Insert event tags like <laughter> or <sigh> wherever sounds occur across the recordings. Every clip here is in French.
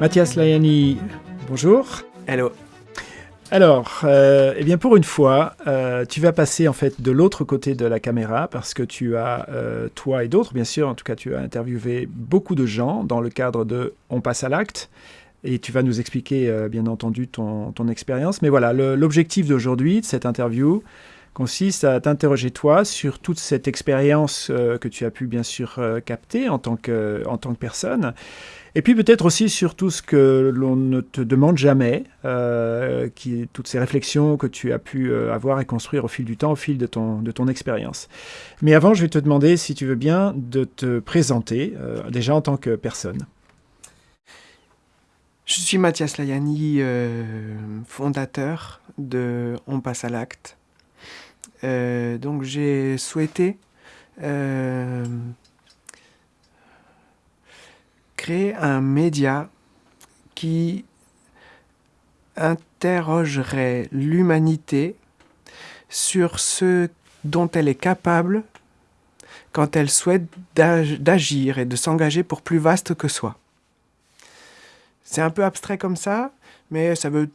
Mathias Layani, bonjour. Alors, euh, eh bien pour une fois, euh, tu vas passer en fait de l'autre côté de la caméra parce que tu as, euh, toi et d'autres bien sûr, en tout cas tu as interviewé beaucoup de gens dans le cadre de On passe à l'acte et tu vas nous expliquer bien entendu ton, ton expérience. Mais voilà, l'objectif d'aujourd'hui, de cette interview, consiste à t'interroger toi sur toute cette expérience que tu as pu bien sûr capter en tant que, en tant que personne et puis peut-être aussi sur tout ce que l'on ne te demande jamais, euh, toutes ces réflexions que tu as pu euh, avoir et construire au fil du temps, au fil de ton, de ton expérience. Mais avant, je vais te demander, si tu veux bien, de te présenter, euh, déjà en tant que personne. Je suis Mathias Layani, fondateur de On passe à l'acte. donc j'ai souhaité un média qui interrogerait l'humanité sur ce dont elle est capable quand elle souhaite d'agir et de s'engager pour plus vaste que soi. C'est un peu abstrait comme ça, mais ça veut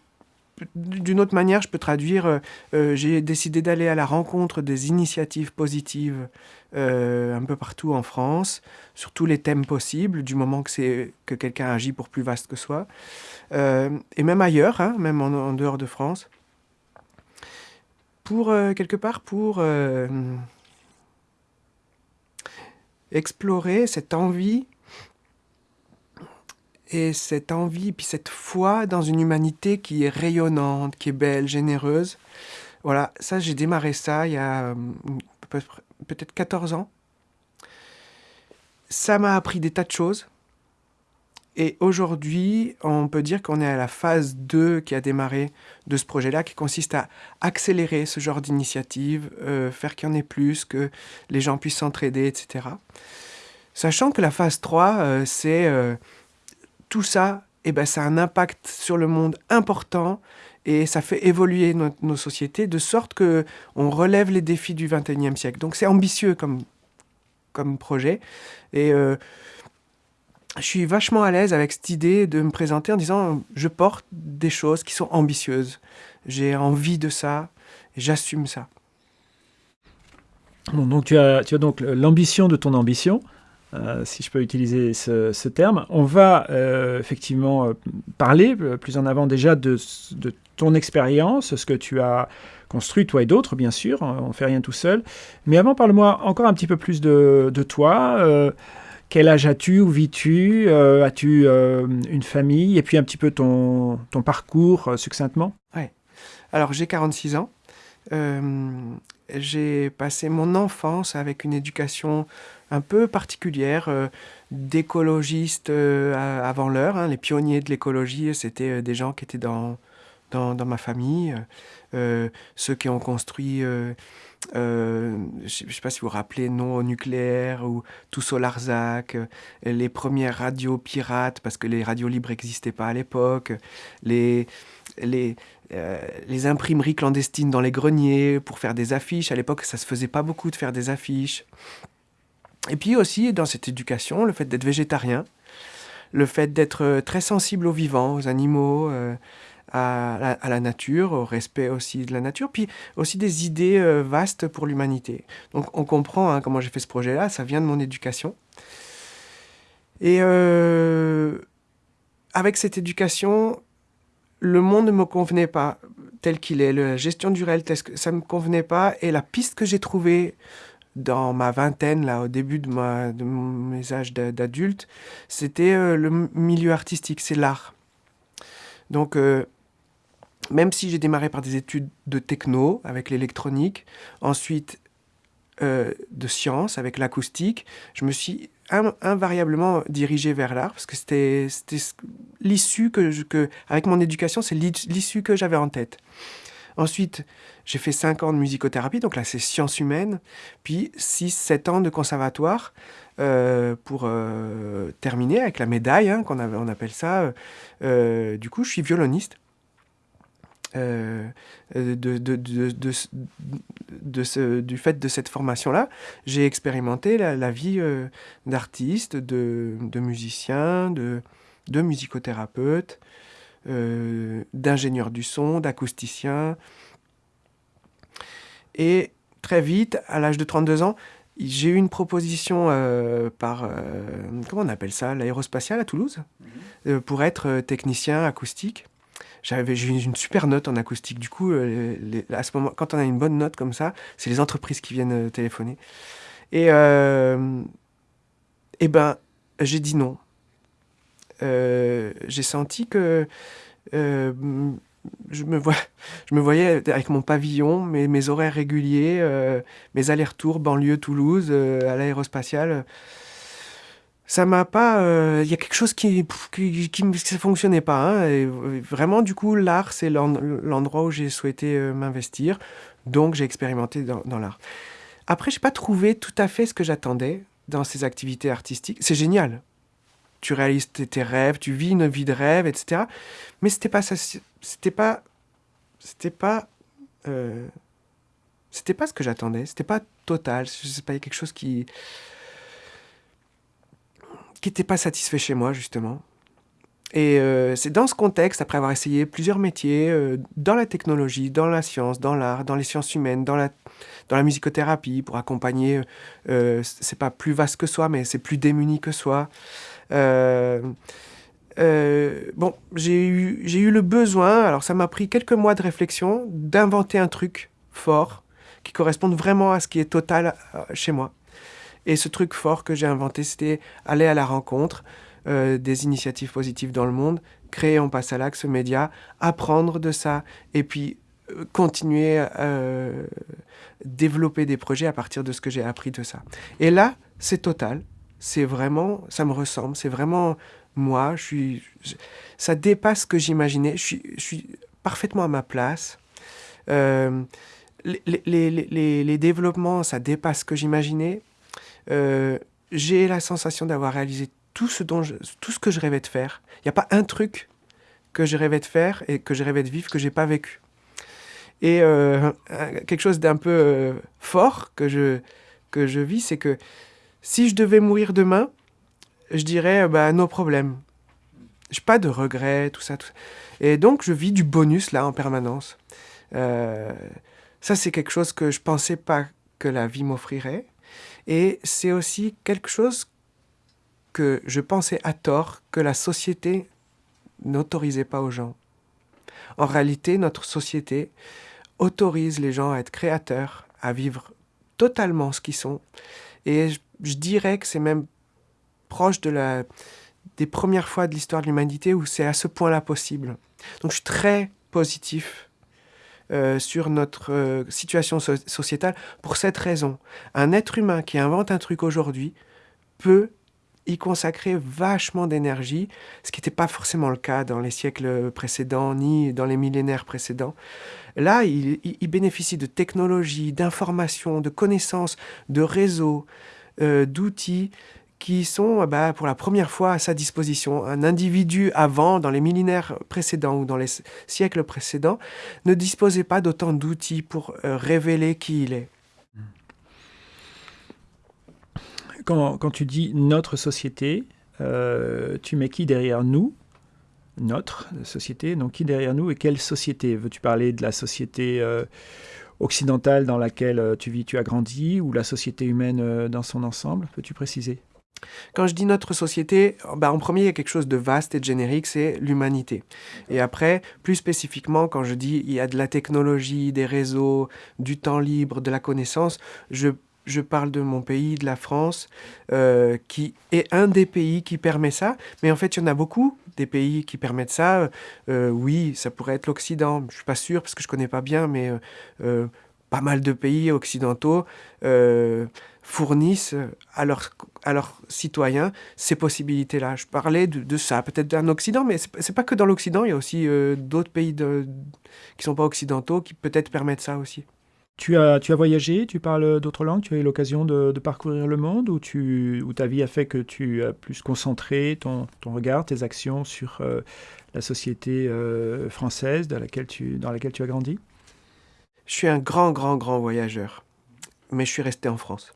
d'une autre manière, je peux traduire, euh, euh, j'ai décidé d'aller à la rencontre des initiatives positives euh, un peu partout en France, sur tous les thèmes possibles, du moment que, que quelqu'un agit pour plus vaste que soi, et même ailleurs, hein, même en, dehors de France, pour, quelque part, pour explorer cette envie et cette envie, puis cette foi dans une humanité qui est rayonnante, qui est belle, généreuse. Voilà, ça, j'ai démarré ça il y a hum, peut-être 14 ans. Ça m'a appris des tas de choses. Et aujourd'hui, on peut dire qu'on est à la phase 2 qui a démarré de ce projet-là, qui consiste à accélérer ce genre d'initiative, euh, faire qu'il y en ait plus, que les gens puissent s'entraider, etc. Sachant que la phase 3, euh, c'est... Euh, tout ça, eh ben, ça a un impact sur le monde important et ça fait évoluer nos sociétés de sorte que on relève les défis du 21e siècle. Donc c'est ambitieux comme, projet. Et euh, je suis vachement à l'aise avec cette idée de me présenter en disant je porte des choses qui sont ambitieuses. J'ai envie de ça, j'assume ça. donc tu as, tu as donc l'ambition de ton ambition. Euh, si je peux utiliser ce, terme. On va euh, effectivement euh, parler plus en avant déjà de, ton expérience, ce que tu as construit, toi et d'autres, bien sûr, on ne fait rien tout seul. Mais avant, parle-moi encore un petit peu plus de, toi. quel âge as-tu Où vis-tu As-tu une famille Et puis un petit peu ton, ton parcours succinctement Ouais. Alors, j'ai 46 ans. j'ai passé mon enfance avec une éducation un peu particulière euh, d'écologistes euh, avant l'heure. Hein. Les pionniers de l'écologie, c'était euh, des gens qui étaient dans, dans, ma famille, ceux qui ont construit... je ne sais pas si vous vous rappelez, non au nucléaire ou tout Solarzac, les premières radios pirates, parce que les radios libres n'existaient pas à l'époque, les, les, les imprimeries clandestines dans les greniers pour faire des affiches. À l'époque, ça se faisait pas beaucoup de faire des affiches. Et puis aussi, dans cette éducation, le fait d'être végétarien, le fait d'être euh, très sensible aux vivants, aux animaux, euh, à, la, nature, au respect aussi de la nature, puis aussi des idées euh, vastes pour l'humanité. Donc on comprend hein, comment j'ai fait ce projet-là, ça vient de mon éducation. Et avec cette éducation, le monde ne me convenait pas tel qu'il est, la gestion du réel, ça ne me convenait pas, et la piste que j'ai trouvée dans ma vingtaine, là, au début de, mes âges d'adulte, c'était euh, le milieu artistique, c'est l'art. Donc, euh, même si j'ai démarré par des études de techno avec l'électronique, ensuite euh, de sciences avec l'acoustique, je me suis invariablement dirigé vers l'art parce que c'était l'issue que, avec mon éducation, c'est l'issue que j'avais en tête. Ensuite, j'ai fait 5 ans de musicothérapie, donc là c'est sciences humaines, puis 6-7 ans de conservatoire euh, pour euh, terminer avec la médaille, hein, qu'on on appelle ça. Euh, du coup, je suis violoniste. du fait de cette formation-là, j'ai expérimenté la, vie d'artiste, de, musicien, de musicothérapeute, d'ingénieur du son, d'acousticien. Et très vite, à l'âge de 32 ans, j'ai eu une proposition euh, par, euh, comment on appelle ça, l'aérospatiale à Toulouse, mhm. euh, pour être technicien acoustique. J'avais eu une super note en acoustique. Du coup, à ce moment, quand on a une bonne note comme ça, c'est les entreprises qui viennent téléphoner. Et, et ben, j'ai dit non. j'ai senti que je me, voyais avec mon pavillon, mes, horaires réguliers, euh, mes allers-retours banlieue-Toulouse euh, à l'aérospatiale. Ça m'a pas. Euh, il y a quelque chose qui qui, fonctionnait pas. Hein, vraiment, du coup, l'art, c'est l'endroit où j'ai souhaité m'investir. Donc, j'ai expérimenté dans, dans l'art. Après, j'ai pas trouvé tout à fait ce que j'attendais dans ces activités artistiques. C'est génial tu réalises tes, rêves, tu vis une vie de rêve, etc. Mais c'était pas ça, c'était pas, c'était pas, euh, c'était pas ce que j'attendais. C'était pas total. Il y a quelque chose qui, qui n'était pas satisfait chez moi justement. Et euh, c'est dans ce contexte, après avoir essayé plusieurs métiers, euh, dans la technologie, dans la science, dans l'art, dans les sciences humaines, dans la, dans la musicothérapie, pour accompagner, euh, c'est pas plus vaste que soi, mais c'est plus démuni que soi. Euh, euh, bon, j'ai eu, eu le besoin, alors ça m'a pris quelques mois de réflexion, d'inventer un truc fort qui corresponde vraiment à ce qui est total euh, chez moi. Et ce truc fort que j'ai inventé, c'était aller à la rencontre des initiatives positives dans le monde, créer On passe à l'axe média, apprendre de ça, et puis continuer à développer des projets à partir de ce que j'ai appris de ça. Et là, c'est total c'est vraiment, ça me ressemble, c'est vraiment moi, je suis, ça dépasse ce que j'imaginais, je suis, je suis parfaitement à ma place. Euh, les, les, les, les, développements, ça dépasse ce que j'imaginais. Euh, j'ai la sensation d'avoir réalisé tout ce, dont tout ce que je rêvais de faire. Il n'y a pas un truc que je rêvais de faire et que je rêvais de vivre que j'ai pas vécu. Et euh, quelque chose d'un peu fort que je, que je vis, c'est que si je devais mourir demain, je dirais, bah, nos problèmes. J'ai pas de regrets, tout ça, tout. Et donc, je vis du bonus, là, en permanence. Euh, ça, c'est quelque chose que je pensais pas que la vie m'offrirait. Et c'est aussi quelque chose que je pensais à tort que la société n'autorisait pas aux gens. En réalité, notre société autorise les gens à être créateurs, à vivre totalement ce qu'ils sont. Et je dirais que c'est même proche de la, des premières fois de l'histoire de l'humanité où c'est à ce point-là possible. Donc je suis très positif euh, sur notre euh, situation sociétale pour cette raison. Un être humain qui invente un truc aujourd'hui peut y consacrer vachement d'énergie, ce qui n'était pas forcément le cas dans les siècles précédents ni dans les millénaires précédents. Là, il bénéficie de technologies, d'informations, de connaissances, de réseaux, euh, d'outils qui sont bah, pour la première fois à sa disposition. Un individu avant, dans les millénaires précédents ou dans les siècles précédents, ne disposait pas d'autant d'outils pour euh, révéler qui il est. Quand, quand tu dis notre société, euh, tu mets qui derrière nous? Notre société, donc qui derrière nous et quelle société? Veux-tu parler de la société occidentale dans laquelle euh, tu vis, tu as grandi, ou la société humaine euh, dans son ensemble Peux-tu préciser? Quand je dis notre société, bah en premier, il y a quelque chose de vaste et de générique, c'est l'humanité. Et après, plus spécifiquement, quand je dis il y a de la technologie, des réseaux, du temps libre, de la connaissance, je je parle de mon pays, de la France, euh, qui est un des pays qui permet ça. Mais en fait, il y en a beaucoup des pays qui permettent ça. Euh, oui, ça pourrait être l'Occident. Je ne suis pas sûr parce que je ne connais pas bien, mais euh, pas mal de pays occidentaux fournissent à leurs, citoyens ces possibilités-là. Je parlais de, ça, peut-être d'un Occident, mais c'est, pas que dans l'Occident, il y a aussi d'autres pays de, qui sont pas occidentaux qui peut-être permettent ça aussi. Tu as, tu as voyagé, tu parles d'autres langues, tu as eu l'occasion de, parcourir le monde ou, tu, ta vie a fait que tu as plus concentré ton, ton regard, tes actions sur euh, la société euh, française dans laquelle, tu, dans laquelle tu as grandi? Je suis un grand, grand, grand voyageur, mais je suis resté en France.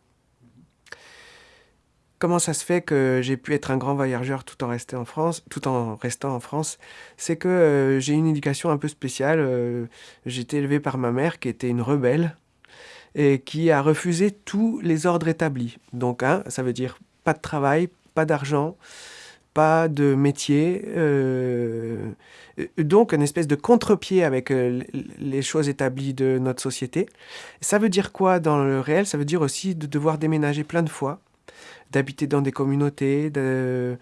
Comment ça se fait que j'ai pu être un grand voyageur tout en restant en France, C'est que euh, j'ai une éducation un peu spéciale. Euh, j'ai été élevé par ma mère qui était une rebelle et qui a refusé tous les ordres établis. Donc, hein, ça veut dire pas de travail, pas d'argent, pas de métier. Euh, donc, une espèce de contre-pied avec les choses établies de notre société. Ça veut dire quoi dans le réel? Ça veut dire aussi de devoir déménager plein de fois d'habiter dans des communautés, de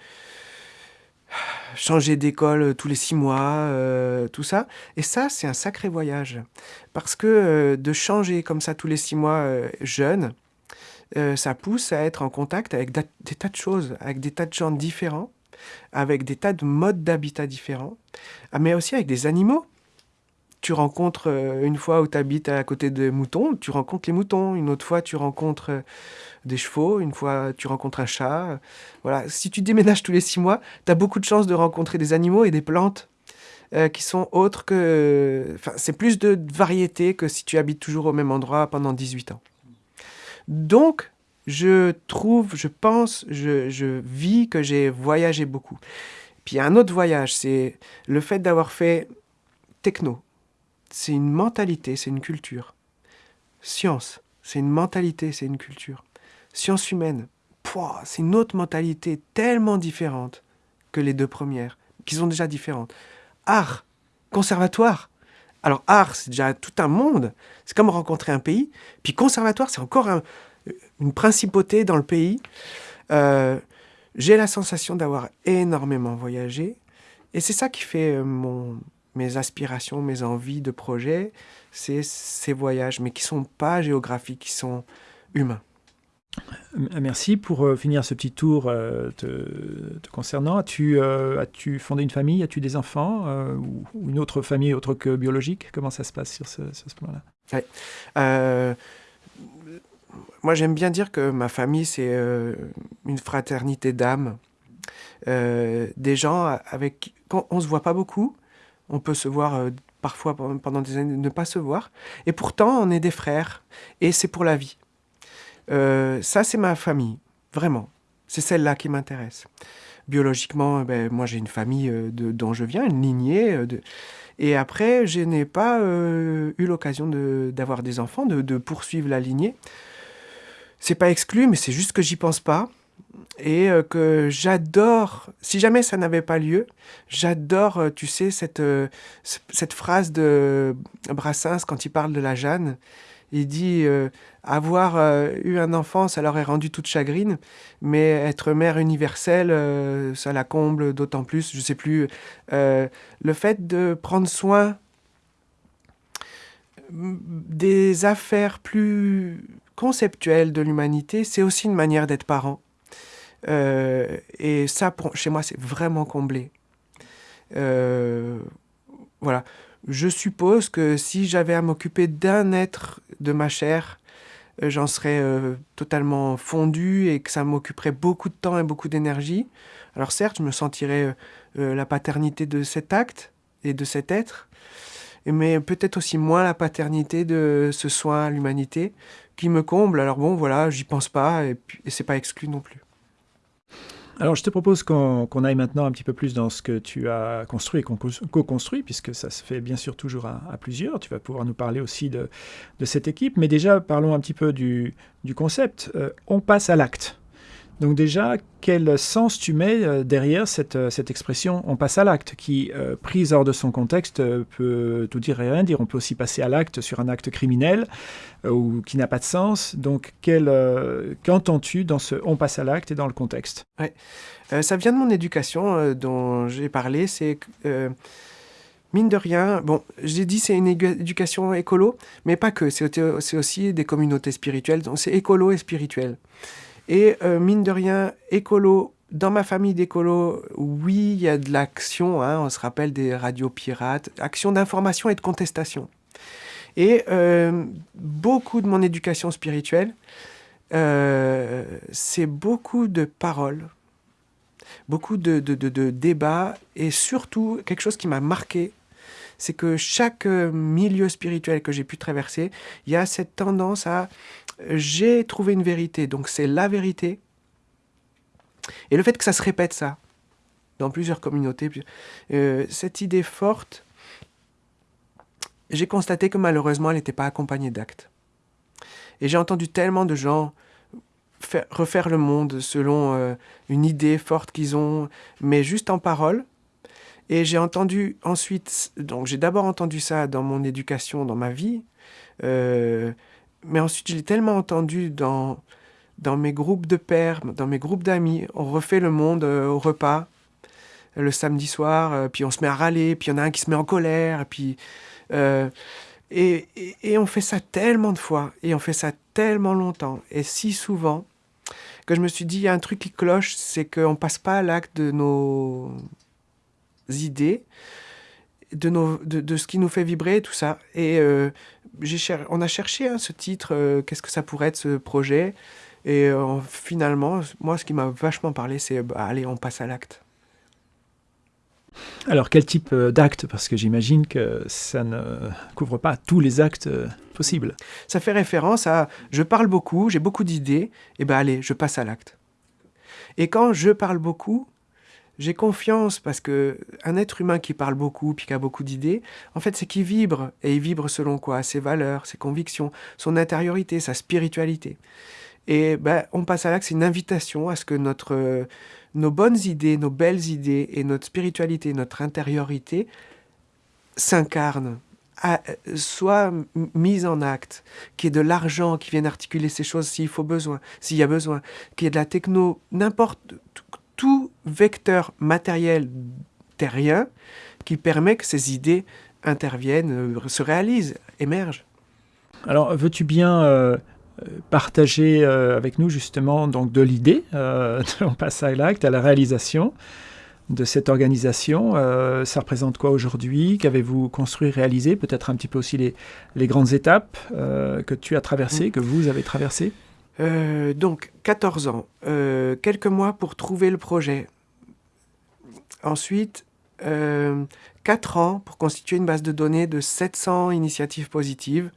changer d'école tous les six mois, euh, tout ça. Et ça, c'est un sacré voyage. Parce que euh, de changer comme ça tous les six mois euh, jeune, ça pousse à être en contact avec des tas de choses, avec des tas de gens différents, avec des tas de modes d'habitat différents, ah, mais aussi avec des animaux tu rencontres une fois où tu habites à côté de moutons, tu rencontres les moutons. Une autre fois, tu rencontres des chevaux, une fois tu rencontres un chat. Voilà, si tu déménages tous les six mois, tu as beaucoup de chances de rencontrer des animaux et des plantes euh, qui sont autres que... Enfin, c'est plus de variété que si tu habites toujours au même endroit pendant 18 ans. Donc, je trouve, je pense, je, je vis que j'ai voyagé beaucoup. Puis un autre voyage, c'est le fait d'avoir fait techno. C'est une mentalité, c'est une culture. Science, c'est une mentalité, c'est une culture. Sciences humaines, c'est une autre mentalité tellement différente que les deux premières, qui sont déjà différentes. Art, conservatoire. Alors art, c'est déjà tout un monde. C'est comme rencontrer un pays. Puis conservatoire, c'est encore une principauté dans le pays. Euh, j'ai la sensation d'avoir énormément voyagé. Et c'est ça qui fait euh, mes aspirations, mes envies de projet. C'est ces voyages, mais qui sont pas géographiques, qui sont humains. Merci pour euh, finir ce petit tour euh, te, concernant. As-tu euh, as fondé une famille? As-tu des enfants ou, une autre famille autre que biologique? Comment ça se passe sur ce, ce plan-là? Moi, j'aime bien dire que ma famille, c'est une fraternité d'âme. des gens avec... Quand on ne se voit pas beaucoup, on peut se voir parfois pendant des années, ne pas se voir. Et pourtant, on est des frères. Et c'est pour la vie. Euh, ça, c'est ma famille, vraiment. C'est celle-là qui m'intéresse. Biologiquement, ben, moi j'ai une famille euh, de, dont je viens, une lignée. Euh. Et après, je n'ai pas eu l'occasion d'avoir des enfants, de, poursuivre la lignée. C'est pas exclu, mais c'est juste que j'y pense pas. Et que j'adore, si jamais ça n'avait pas lieu, j'adore, tu sais, cette phrase de Brassens quand il parle de la Jeanne. Il dit euh, avoir euh, eu un enfant, ça leur est rendu toute chagrine, mais être mère universelle, euh, ça la comble d'autant plus. Je sais plus. le fait de prendre soin des affaires plus conceptuelles de l'humanité, c'est aussi une manière d'être parent. et ça, chez moi, c'est vraiment comblé. voilà je suppose que si j'avais à m'occuper d'un être de ma chair, euh, j'en serais euh, totalement fondu et que ça m'occuperait beaucoup de temps et beaucoup d'énergie. Alors certes, je me sentirais euh, la paternité de cet acte et de cet être, mais peut-être aussi moins la paternité de ce soin à l'humanité qui me comble. Alors bon, voilà, j'y pense pas et, et c'est pas exclu non plus. Alors, je te propose qu'on aille maintenant un petit peu plus dans ce que tu as construit et co-construit, puisque ça se fait bien sûr toujours à, plusieurs. Tu vas pouvoir nous parler aussi de, cette équipe. Mais déjà, parlons un petit peu du, concept. Euh, on passe à l'acte. Donc déjà, quel sens tu mets euh, derrière cette, euh, cette expression « on passe à l'acte » qui, euh, prise hors de son contexte, peut tout dire et rien dire. On peut aussi passer à l'acte sur un acte criminel ou qui n'a pas de sens. Donc qu'entends-tu dans ce « on passe à l'acte » et dans le contexte? Ça vient de mon éducation dont j'ai parlé. C'est mine de rien, bon, j'ai dit c'est une éducation écolo, mais pas que, c'est aussi des communautés spirituelles, donc c'est écolo et spirituel. Et euh, mine de rien, écolo, dans ma famille d'écolo, oui, il y a de l'action, hein, on se rappelle des radios pirates, action d'information et de contestation. Et euh, beaucoup de mon éducation spirituelle, euh, c'est beaucoup de paroles, beaucoup de, de, débats, et surtout quelque chose qui m'a marqué, c'est que chaque milieu spirituel que j'ai pu traverser, il y a cette tendance à j'ai trouvé une vérité, donc c'est la vérité. Et le fait que ça se répète ça, dans plusieurs communautés, euh, cette idée forte, j'ai constaté que malheureusement, elle n'était pas accompagnée d'actes. Et j'ai entendu tellement de gens refaire le monde selon euh, une idée forte qu'ils ont, mais juste en parole. Et j'ai entendu ensuite, donc j'ai d'abord entendu ça dans mon éducation, dans ma vie, euh, mais ensuite je l'ai tellement entendu dans, dans mes groupes de pères, dans mes groupes d'amis. On refait le monde euh, au repas le samedi soir, puis on se met à râler, puis il y en a un qui se met en colère, puis euh, et, et, on fait ça tellement de fois, et on fait ça tellement longtemps, et si souvent, que je me suis dit, il y a un truc qui cloche, c'est qu'on passe pas à l'acte de nos idées, de, nos, de, de, ce qui nous fait vibrer, tout ça. Et euh, cher on a cherché hein, ce titre, euh, qu'est-ce que ça pourrait être ce projet Et finalement, moi, ce qui m'a vachement parlé, c'est, bah, allez, on passe à l'acte. Alors, quel type euh, d'acte? Parce que j'imagine que ça ne couvre pas tous les actes euh, possibles. Ça fait référence à je parle beaucoup, j'ai beaucoup d'idées, et ben allez, je passe à l'acte. Et quand je parle beaucoup, j'ai confiance parce que un être humain qui parle beaucoup puis qui a beaucoup d'idées, en fait, c'est qu'il vibre. Et il vibre selon quoi? Ses valeurs, ses convictions, son intériorité, sa spiritualité. Et ben, on passe à l'acte, c'est une invitation à ce que notre nos bonnes idées, nos belles idées et notre spiritualité, notre intériorité s'incarnent, soient mises en acte, qu'il y ait de l'argent qui vienne articuler ces choses s'il faut besoin, s'il y a besoin, qu'il y ait de la techno, n'importe tout vecteur matériel terrien qui permet que ces idées interviennent, euh, se réalisent, émergent. Alors, veux-tu bien euh, partager euh, avec nous justement donc de l'idée, euh, on passe à l'acte, à la réalisation de cette organisation. Ça représente quoi aujourd'hui? Qu'avez-vous construit, réalisé? Peut-être un petit peu aussi les, les grandes étapes que tu as traversées, mm. que vous avez traversées? Donc, 14 ans, quelques mois pour trouver le projet. Ensuite, 4 ans pour constituer une base de données de 700 initiatives positives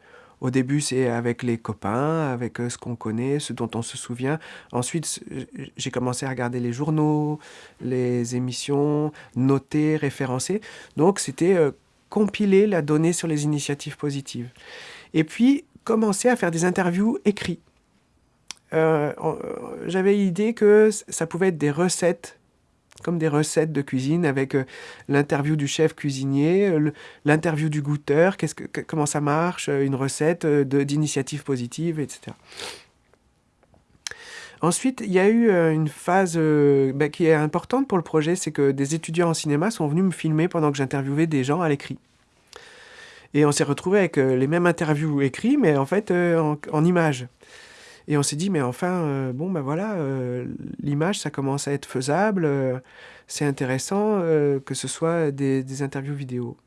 au début, c'est avec les copains, avec euh, ce qu'on connaît, ce dont on se souvient. Ensuite, j'ai commencé à regarder les journaux, les émissions, noter, référencer. Donc, c'était euh, compiler la donnée sur les initiatives positives. Et puis, commencer à faire des interviews écrites. Euh, j'avais l'idée que ça pouvait être des recettes comme des recettes de cuisine avec euh, l'interview du chef cuisinier, euh, l'interview du goûteur, comment ça marche, euh, une recette d'initiative positive, etc. Ensuite, il y a eu une phase bah, qui est importante pour le projet, c'est que des étudiants en cinéma sont venus me filmer pendant que j'interviewais des gens à l'écrit. Et on s'est retrouvé avec les mêmes interviews écrits, mais en fait en images. Et on s'est dit, mais enfin, euh, bon, ben voilà, euh, l'image, ça commence à être faisable, euh, c'est intéressant que ce soit des, interviews vidéo.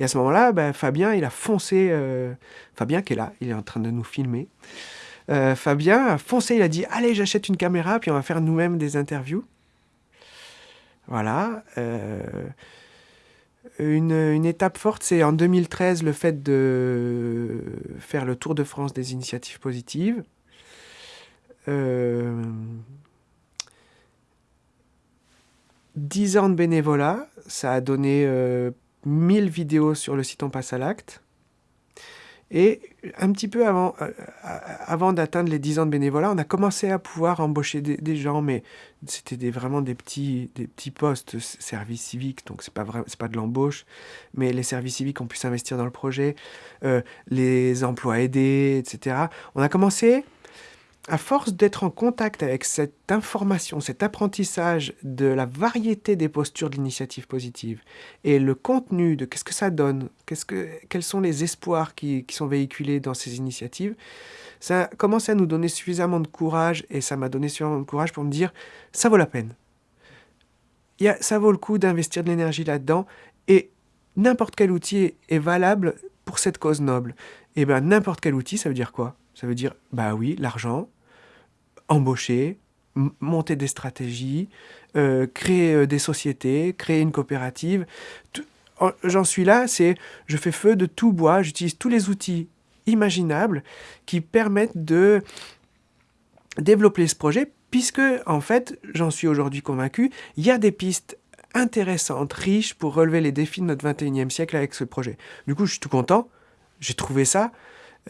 Et à ce moment-là, ben, Fabien, il a foncé, Fabien qui est là, il est en train de nous filmer. Fabien a foncé, il a dit, allez, j'achète une caméra, puis on va faire nous-mêmes des interviews. Voilà. Une, une, étape forte, c'est en 2013 le fait de faire le Tour de France des initiatives positives. Euh, 10 ans de bénévolat, ça a donné 1000 euh, vidéos sur le site On passe à l'acte. Et un petit peu avant, euh, avant d'atteindre les 10 ans de bénévolat, on a commencé à pouvoir embaucher des, gens, mais c'était vraiment des petits, des petits postes, service civique, donc c'est pas c'est pas de l'embauche, mais les services civiques ont pu s'investir dans le projet, euh, les emplois aidés, etc. On a commencé à force d'être en contact avec cette information, cet apprentissage de la variété des postures de l'initiative positive et le contenu de qu'est-ce que ça donne, quels sont les espoirs qui, sont véhiculés dans ces initiatives, ça a commencé à nous donner suffisamment de courage et ça m'a donné suffisamment de courage pour me dire ça vaut la peine. Ça vaut le coup d'investir de l'énergie là-dedans et n'importe quel outil est, valable pour cette cause noble. Et bien n'importe quel outil, ça veut dire quoi? Ça veut dire, bah oui, l'argent, embaucher, monter des stratégies, euh, créer euh, des sociétés, créer une coopérative. J'en suis là, c'est je fais feu de tout bois, j'utilise tous les outils imaginables qui permettent de développer ce projet, puisque en fait, j'en suis aujourd'hui convaincu, il y a des pistes intéressantes, riches pour relever les défis de notre 21e siècle avec ce projet. Du coup, je suis tout content, j'ai trouvé ça.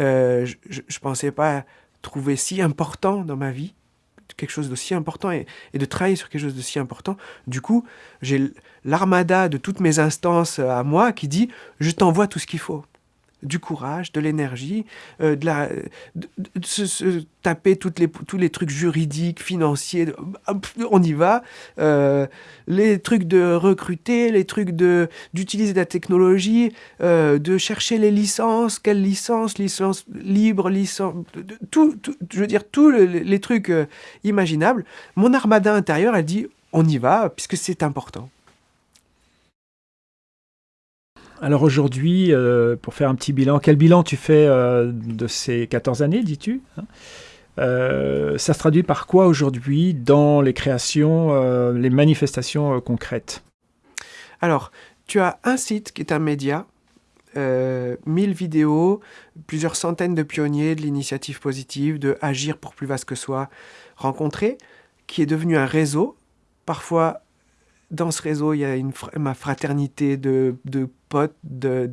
Euh, je ne pensais pas trouver si important dans ma vie, quelque chose de si important et, et, de travailler sur quelque chose de si important. Du coup, j'ai l'armada de toutes mes instances à moi qui dit je t'envoie tout ce qu'il faut du courage, de l'énergie, euh, de, la, se, taper les, tous les trucs juridiques, financiers, on y va, euh, les trucs de recruter, les trucs d'utiliser la technologie, euh, de chercher les licences, quelles licences, licence libre, licence, tout, je veux dire, tous les trucs imaginables. Mon armada intérieur, elle dit, on y va, puisque c'est important. Alors aujourd'hui, euh, pour faire un petit bilan, quel bilan tu fais euh, de ces 14 années, dis-tu hein? Euh, Ça se traduit par quoi aujourd'hui dans les créations, les manifestations concrètes? Alors, tu as un site qui est un média, 1000 vidéos, plusieurs centaines de pionniers de l'initiative positive, de Agir pour plus vaste que soi, rencontrés, qui est devenu un réseau, parfois dans ce réseau, il y a ma fraternité de, potes, de,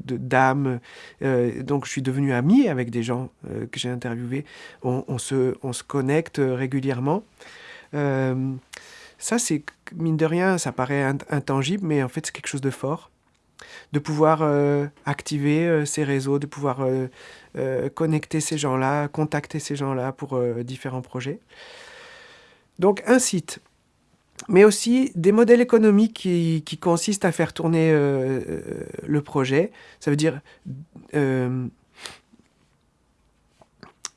dames. Euh, donc, je suis devenu ami avec des gens euh, que j'ai interviewés. On, se, on se connecte régulièrement. Euh, ça, c'est, mine de rien, ça paraît intangible, mais en fait, c'est quelque chose de fort. De pouvoir activer ces réseaux, de pouvoir connecter ces gens-là, contacter ces gens-là pour différents projets. Donc, un site mais aussi des modèles économiques qui, consistent à faire tourner euh, euh, le projet. Ça veut dire euh,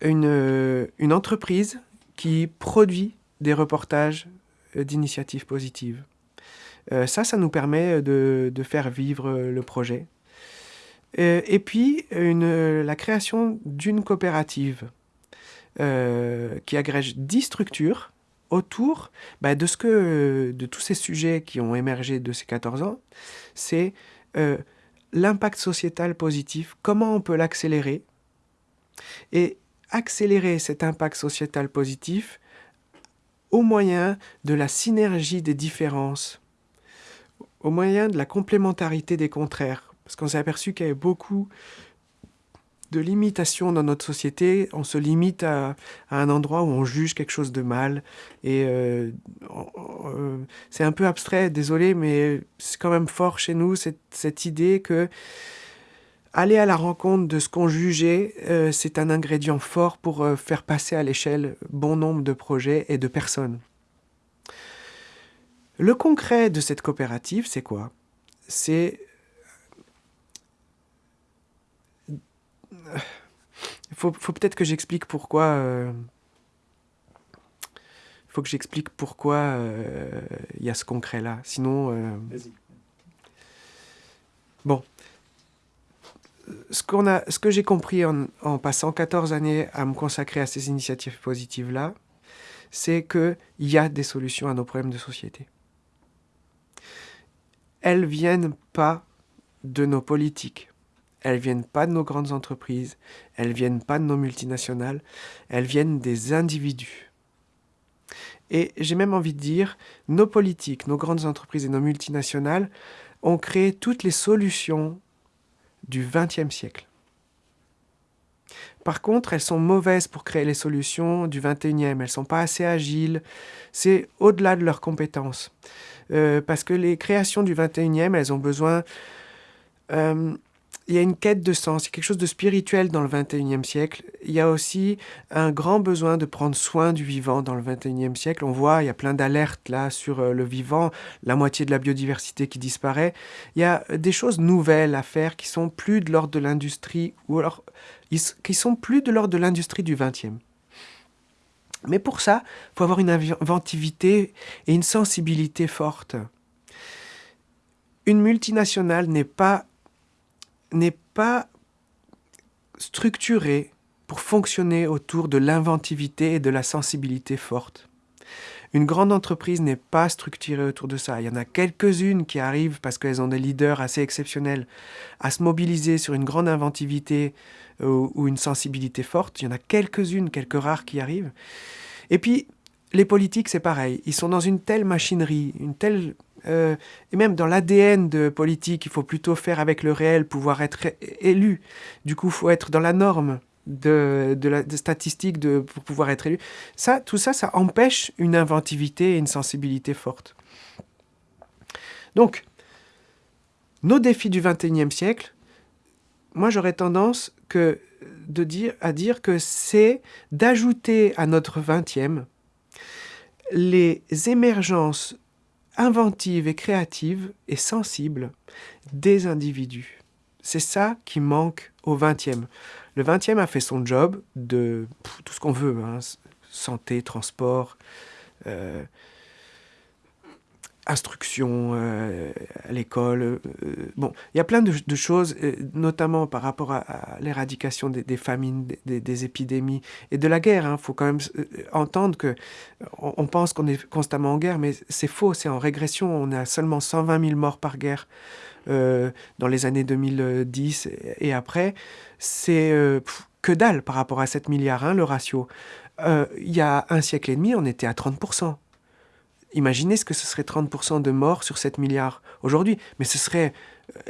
une, entreprise qui produit des reportages d'initiatives positives. ça, ça nous permet de, faire vivre le projet. et puis, la création d'une coopérative qui agrège 10 structures autour bah, de, ce que, de tous ces sujets qui ont émergé de ces 14 ans, c'est euh, l'impact sociétal positif, comment on peut l'accélérer, et accélérer cet impact sociétal positif au moyen de la synergie des différences, au moyen de la complémentarité des contraires. Parce qu'on s'est aperçu qu'il y avait beaucoup de limitation dans notre société. On se limite à, un endroit où on juge quelque chose de mal. Et euh, euh, c'est un peu abstrait, désolé, mais c'est quand même fort chez nous cette, cette idée que aller à la rencontre de ce qu'on jugeait, euh, c'est un ingrédient fort pour faire passer à l'échelle bon nombre de projets et de personnes. Le concret de cette coopérative, c'est quoi? C'est faut, faut peut-être que j'explique pourquoi... Euh, il faut que j'explique pourquoi euh, il y a ce concret-là. Sinon... Euh, bon. Ce, qu'on a, ce que j'ai compris en, en, passant 14 années à me consacrer à ces initiatives positives-là, c'est qu'il y a des solutions à nos problèmes de société. Elles viennent pas de nos politiques, elles viennent pas de nos grandes entreprises, elles viennent pas de nos multinationales, elles viennent des individus. Et j'ai même envie de dire, nos politiques, nos grandes entreprises et nos multinationales ont créé toutes les solutions du XXe siècle. Par contre, elles sont mauvaises pour créer les solutions du 21e. Elles sont pas assez agiles. C'est au-delà de leurs compétences. Euh, parce que les créations du 21e, elles ont besoin euh, il y a une quête de sens, il y a quelque chose de spirituel dans le 21e siècle. Il y a aussi un grand besoin de prendre soin du vivant dans le 21e siècle. On voit, il y a plein d'alertes là sur euh, le vivant, la moitié de la biodiversité qui disparaît. Il y a des choses nouvelles à faire qui sont plus de l'ordre de l'industrie, ou alors qui sont plus de l'ordre de l'industrie du 20e. Mais pour ça, il faut avoir une inventivité et une sensibilité forte. Une multinationale n'est pas n'est pas structuré pour fonctionner autour de l'inventivité et de la sensibilité forte. Une grande entreprise n'est pas structurée autour de ça. Il y en a quelques-unes qui arrivent parce qu'elles ont des leaders assez exceptionnels à se mobiliser sur une grande inventivité euh, ou une sensibilité forte. Il y en a quelques-unes, quelques rares qui arrivent. Et puis, les politiques, c'est pareil. Ils sont dans une telle machinerie, une telle euh, et même dans l'ADN de politique, il faut plutôt faire avec le réel, pouvoir être élu. Du coup, il faut être dans la norme de, la statistique de, pour pouvoir être élu. Ça, tout ça, ça empêche une inventivité et une sensibilité forte. Donc, nos défis du XXIe siècle, moi j'aurais tendance que de dire, à dire que c'est d'ajouter à notre XXe les émergences inventive et créative et sensible des individus. C'est ça qui manque au 20e. Le 20e a fait son job de tout ce qu'on veut, hein, santé, transport, euh, instruction euh, à l'école. Euh, bon, il y a plein de, choses, euh, notamment par rapport à, l'éradication des, famines, des, épidémies et de la guerre. Il hein. faut quand même entendre que on, pense qu'on est constamment en guerre, mais c'est faux, c'est en régression. On a seulement 120 000 morts par guerre dans les années 2010 et après. C'est que dalle par rapport à 7 milliards, hein, le ratio. Il y a un siècle et demi, on était à 30%. Imaginez ce que ce serait 30% de morts sur 7 milliards aujourd'hui. Mais ce serait...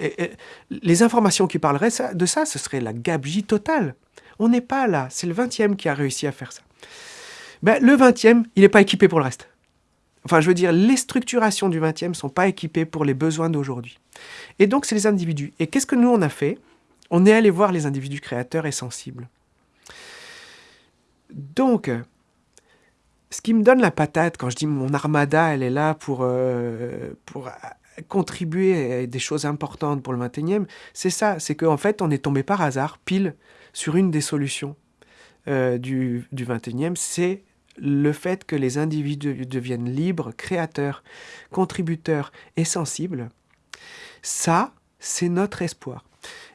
Euh, les informations qui parleraient de ça, ce serait la gabegie totale. On n'est pas là. C'est le 20e qui a réussi à faire ça. Ben, le 20e, il n'est pas équipé pour le reste. Enfin, je veux dire, les structurations du 20e ne sont pas équipées pour les besoins d'aujourd'hui. Et donc, c'est les individus. Et qu'est-ce que nous, on a fait? On est allé voir les individus créateurs et sensibles. Donc, ce qui me donne la patate quand je dis mon armada, elle est là pour, euh, pour contribuer à des choses importantes pour le 21e, c'est ça, c'est qu'en fait, on est tombé par hasard, pile, sur une des solutions euh, du, du 21e, c'est le fait que les individus deviennent libres, créateurs, contributeurs et sensibles. Ça, c'est notre espoir.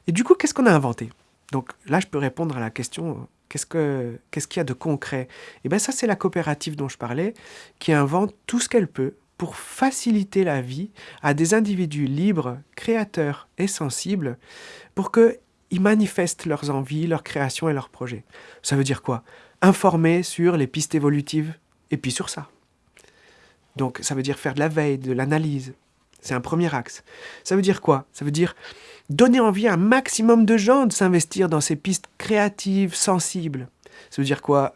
Et du coup, qu'est-ce qu'on a inventé? Donc là, je peux répondre à la question Qu'est-ce qu'il y a de concret? Et eh bien ça, c'est la coopérative dont je parlais, qui invente tout ce qu'elle peut pour faciliter la vie à des individus libres, créateurs et sensibles, pour qu'ils manifestent leurs envies, leurs créations et leurs projets. Ça veut dire quoi? Informer sur les pistes évolutives, et puis sur ça. Donc ça veut dire faire de la veille, de l'analyse. C'est un premier axe. Ça veut dire quoi? Ça veut dire donner envie à un maximum de gens de s'investir dans ces pistes créatives, sensibles. Ça veut dire quoi?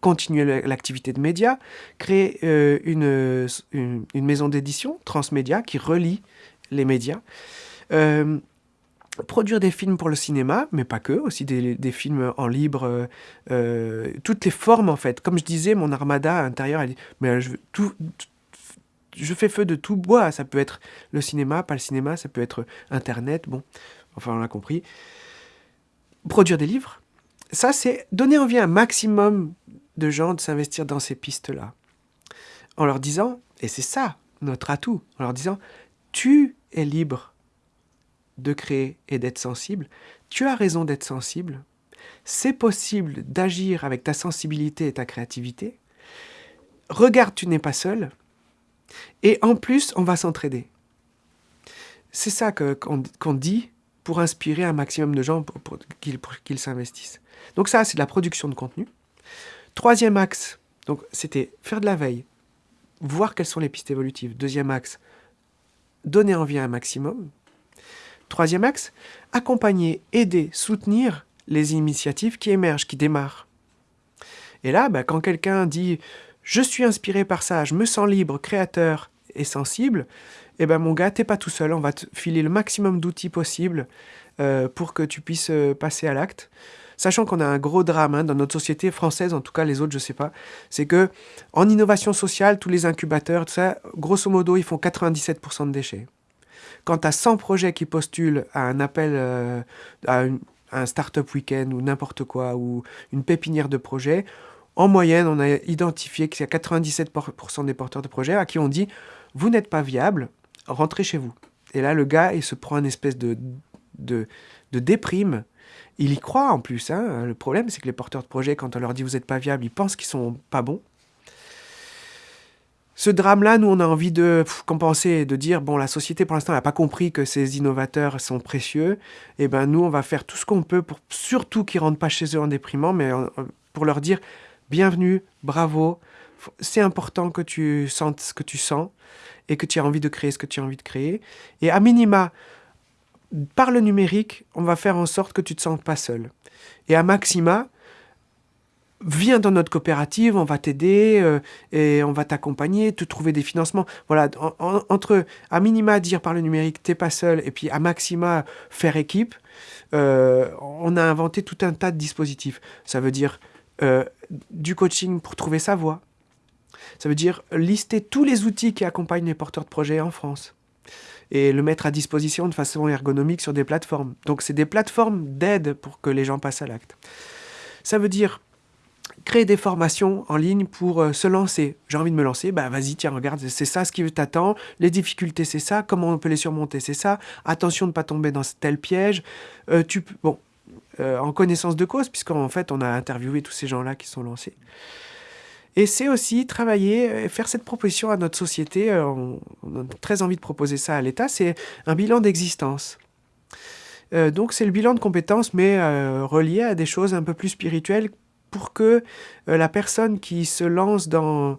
Continuer l'activité de médias, créer euh, une, une, maison d'édition, transmédia, qui relie les médias. Euh, produire des films pour le cinéma, mais pas que, aussi des, films en libre, euh, toutes les formes en fait. Comme je disais, mon armada intérieur, elle mais je veux tout, je fais feu de tout bois. Ça peut être le cinéma, pas le cinéma, ça peut être Internet, bon, enfin on l'a compris. Produire des livres, ça c'est donner envie à un maximum de gens de s'investir dans ces pistes-là. En leur disant, et c'est ça notre atout, en leur disant, tu es libre de créer et d'être sensible, tu as raison d'être sensible, c'est possible d'agir avec ta sensibilité et ta créativité, regarde, tu n'es pas seul, et en plus, on va s'entraider. C'est ça qu'on dit pour inspirer un maximum de gens pour, qu'ils s'investissent. Donc ça, c'est de la production de contenu. Troisième axe, donc c'était faire de la veille, voir quelles sont les pistes évolutives. Deuxième axe, donner envie à un maximum. Troisième axe, accompagner, aider, soutenir les initiatives qui émergent, qui démarrent. Et là, bah, quand quelqu'un dit je suis inspiré par ça, je me sens libre, créateur et sensible, eh ben mon gars, t'es pas tout seul, on va te filer le maximum d'outils possibles euh, pour que tu puisses euh, passer à l'acte. Sachant qu'on a un gros drame hein, dans notre société française, en tout cas les autres, je sais pas, c'est que en innovation sociale, tous les incubateurs, ça, grosso modo, ils font 97% de déchets. Quand tu as 100 projets qui postulent à un appel, euh, à, un startup week-end ou n'importe quoi, ou une pépinière de projets, en moyenne, on a identifié qu'il y a 97% des porteurs de projets à qui on dit Vous n'êtes pas viable, rentrez chez vous. Et là, le gars, il se prend une espèce de, de, déprime il y croit en plus. Hein. Le problème, c'est que les porteurs de projets, quand on leur dit vous n'êtes pas viable, ils pensent qu'ils sont pas bons. Ce drame-là, nous, on a envie de compenser, de dire, bon, la société, pour l'instant, n'a pas compris que ces innovateurs sont précieux. Et eh ben, nous, on va faire tout ce qu'on peut pour surtout qu'ils rentrent pas chez eux en déprimant, mais euh, pour leur dire, bienvenue, bravo, c'est important que tu sentes ce que tu sens et que tu as envie de créer ce que tu as envie de créer. Et à minima, par le numérique, on va faire en sorte que tu ne te sens pas seul. Et à maxima, viens dans notre coopérative, on va t'aider euh, et on va t'accompagner, te trouver des financements. Voilà, entre à minima dire par le numérique, t'es pas seul, et puis à maxima faire équipe, euh, on a inventé tout un tas de dispositifs. Ça veut dire euh, du coaching pour trouver sa voie. Ça veut dire lister tous les outils qui accompagnent les porteurs de projets en France et le mettre à disposition de façon ergonomique sur des plateformes. Donc c'est des plateformes d'aide pour que les gens passent à l'acte. Ça veut dire créer des formations en ligne pour euh, se lancer. J'ai envie de me lancer, bah vas-y, tiens, regarde, c'est ça ce qui t'attend, les difficultés c'est ça, comment on peut les surmonter c'est ça, attention de ne pas tomber dans tel piège. Euh, tu, bon, euh, en connaissance de cause, puisqu'en fait on a interviewé tous ces gens-là qui sont lancés. Et c'est aussi travailler et faire cette proposition à notre société. Euh, on, a très envie de proposer ça à l'État. C'est un bilan d'existence. Euh, donc c'est le bilan de compétences, mais euh, relié à des choses un peu plus spirituelles pour que la personne qui se lance dans,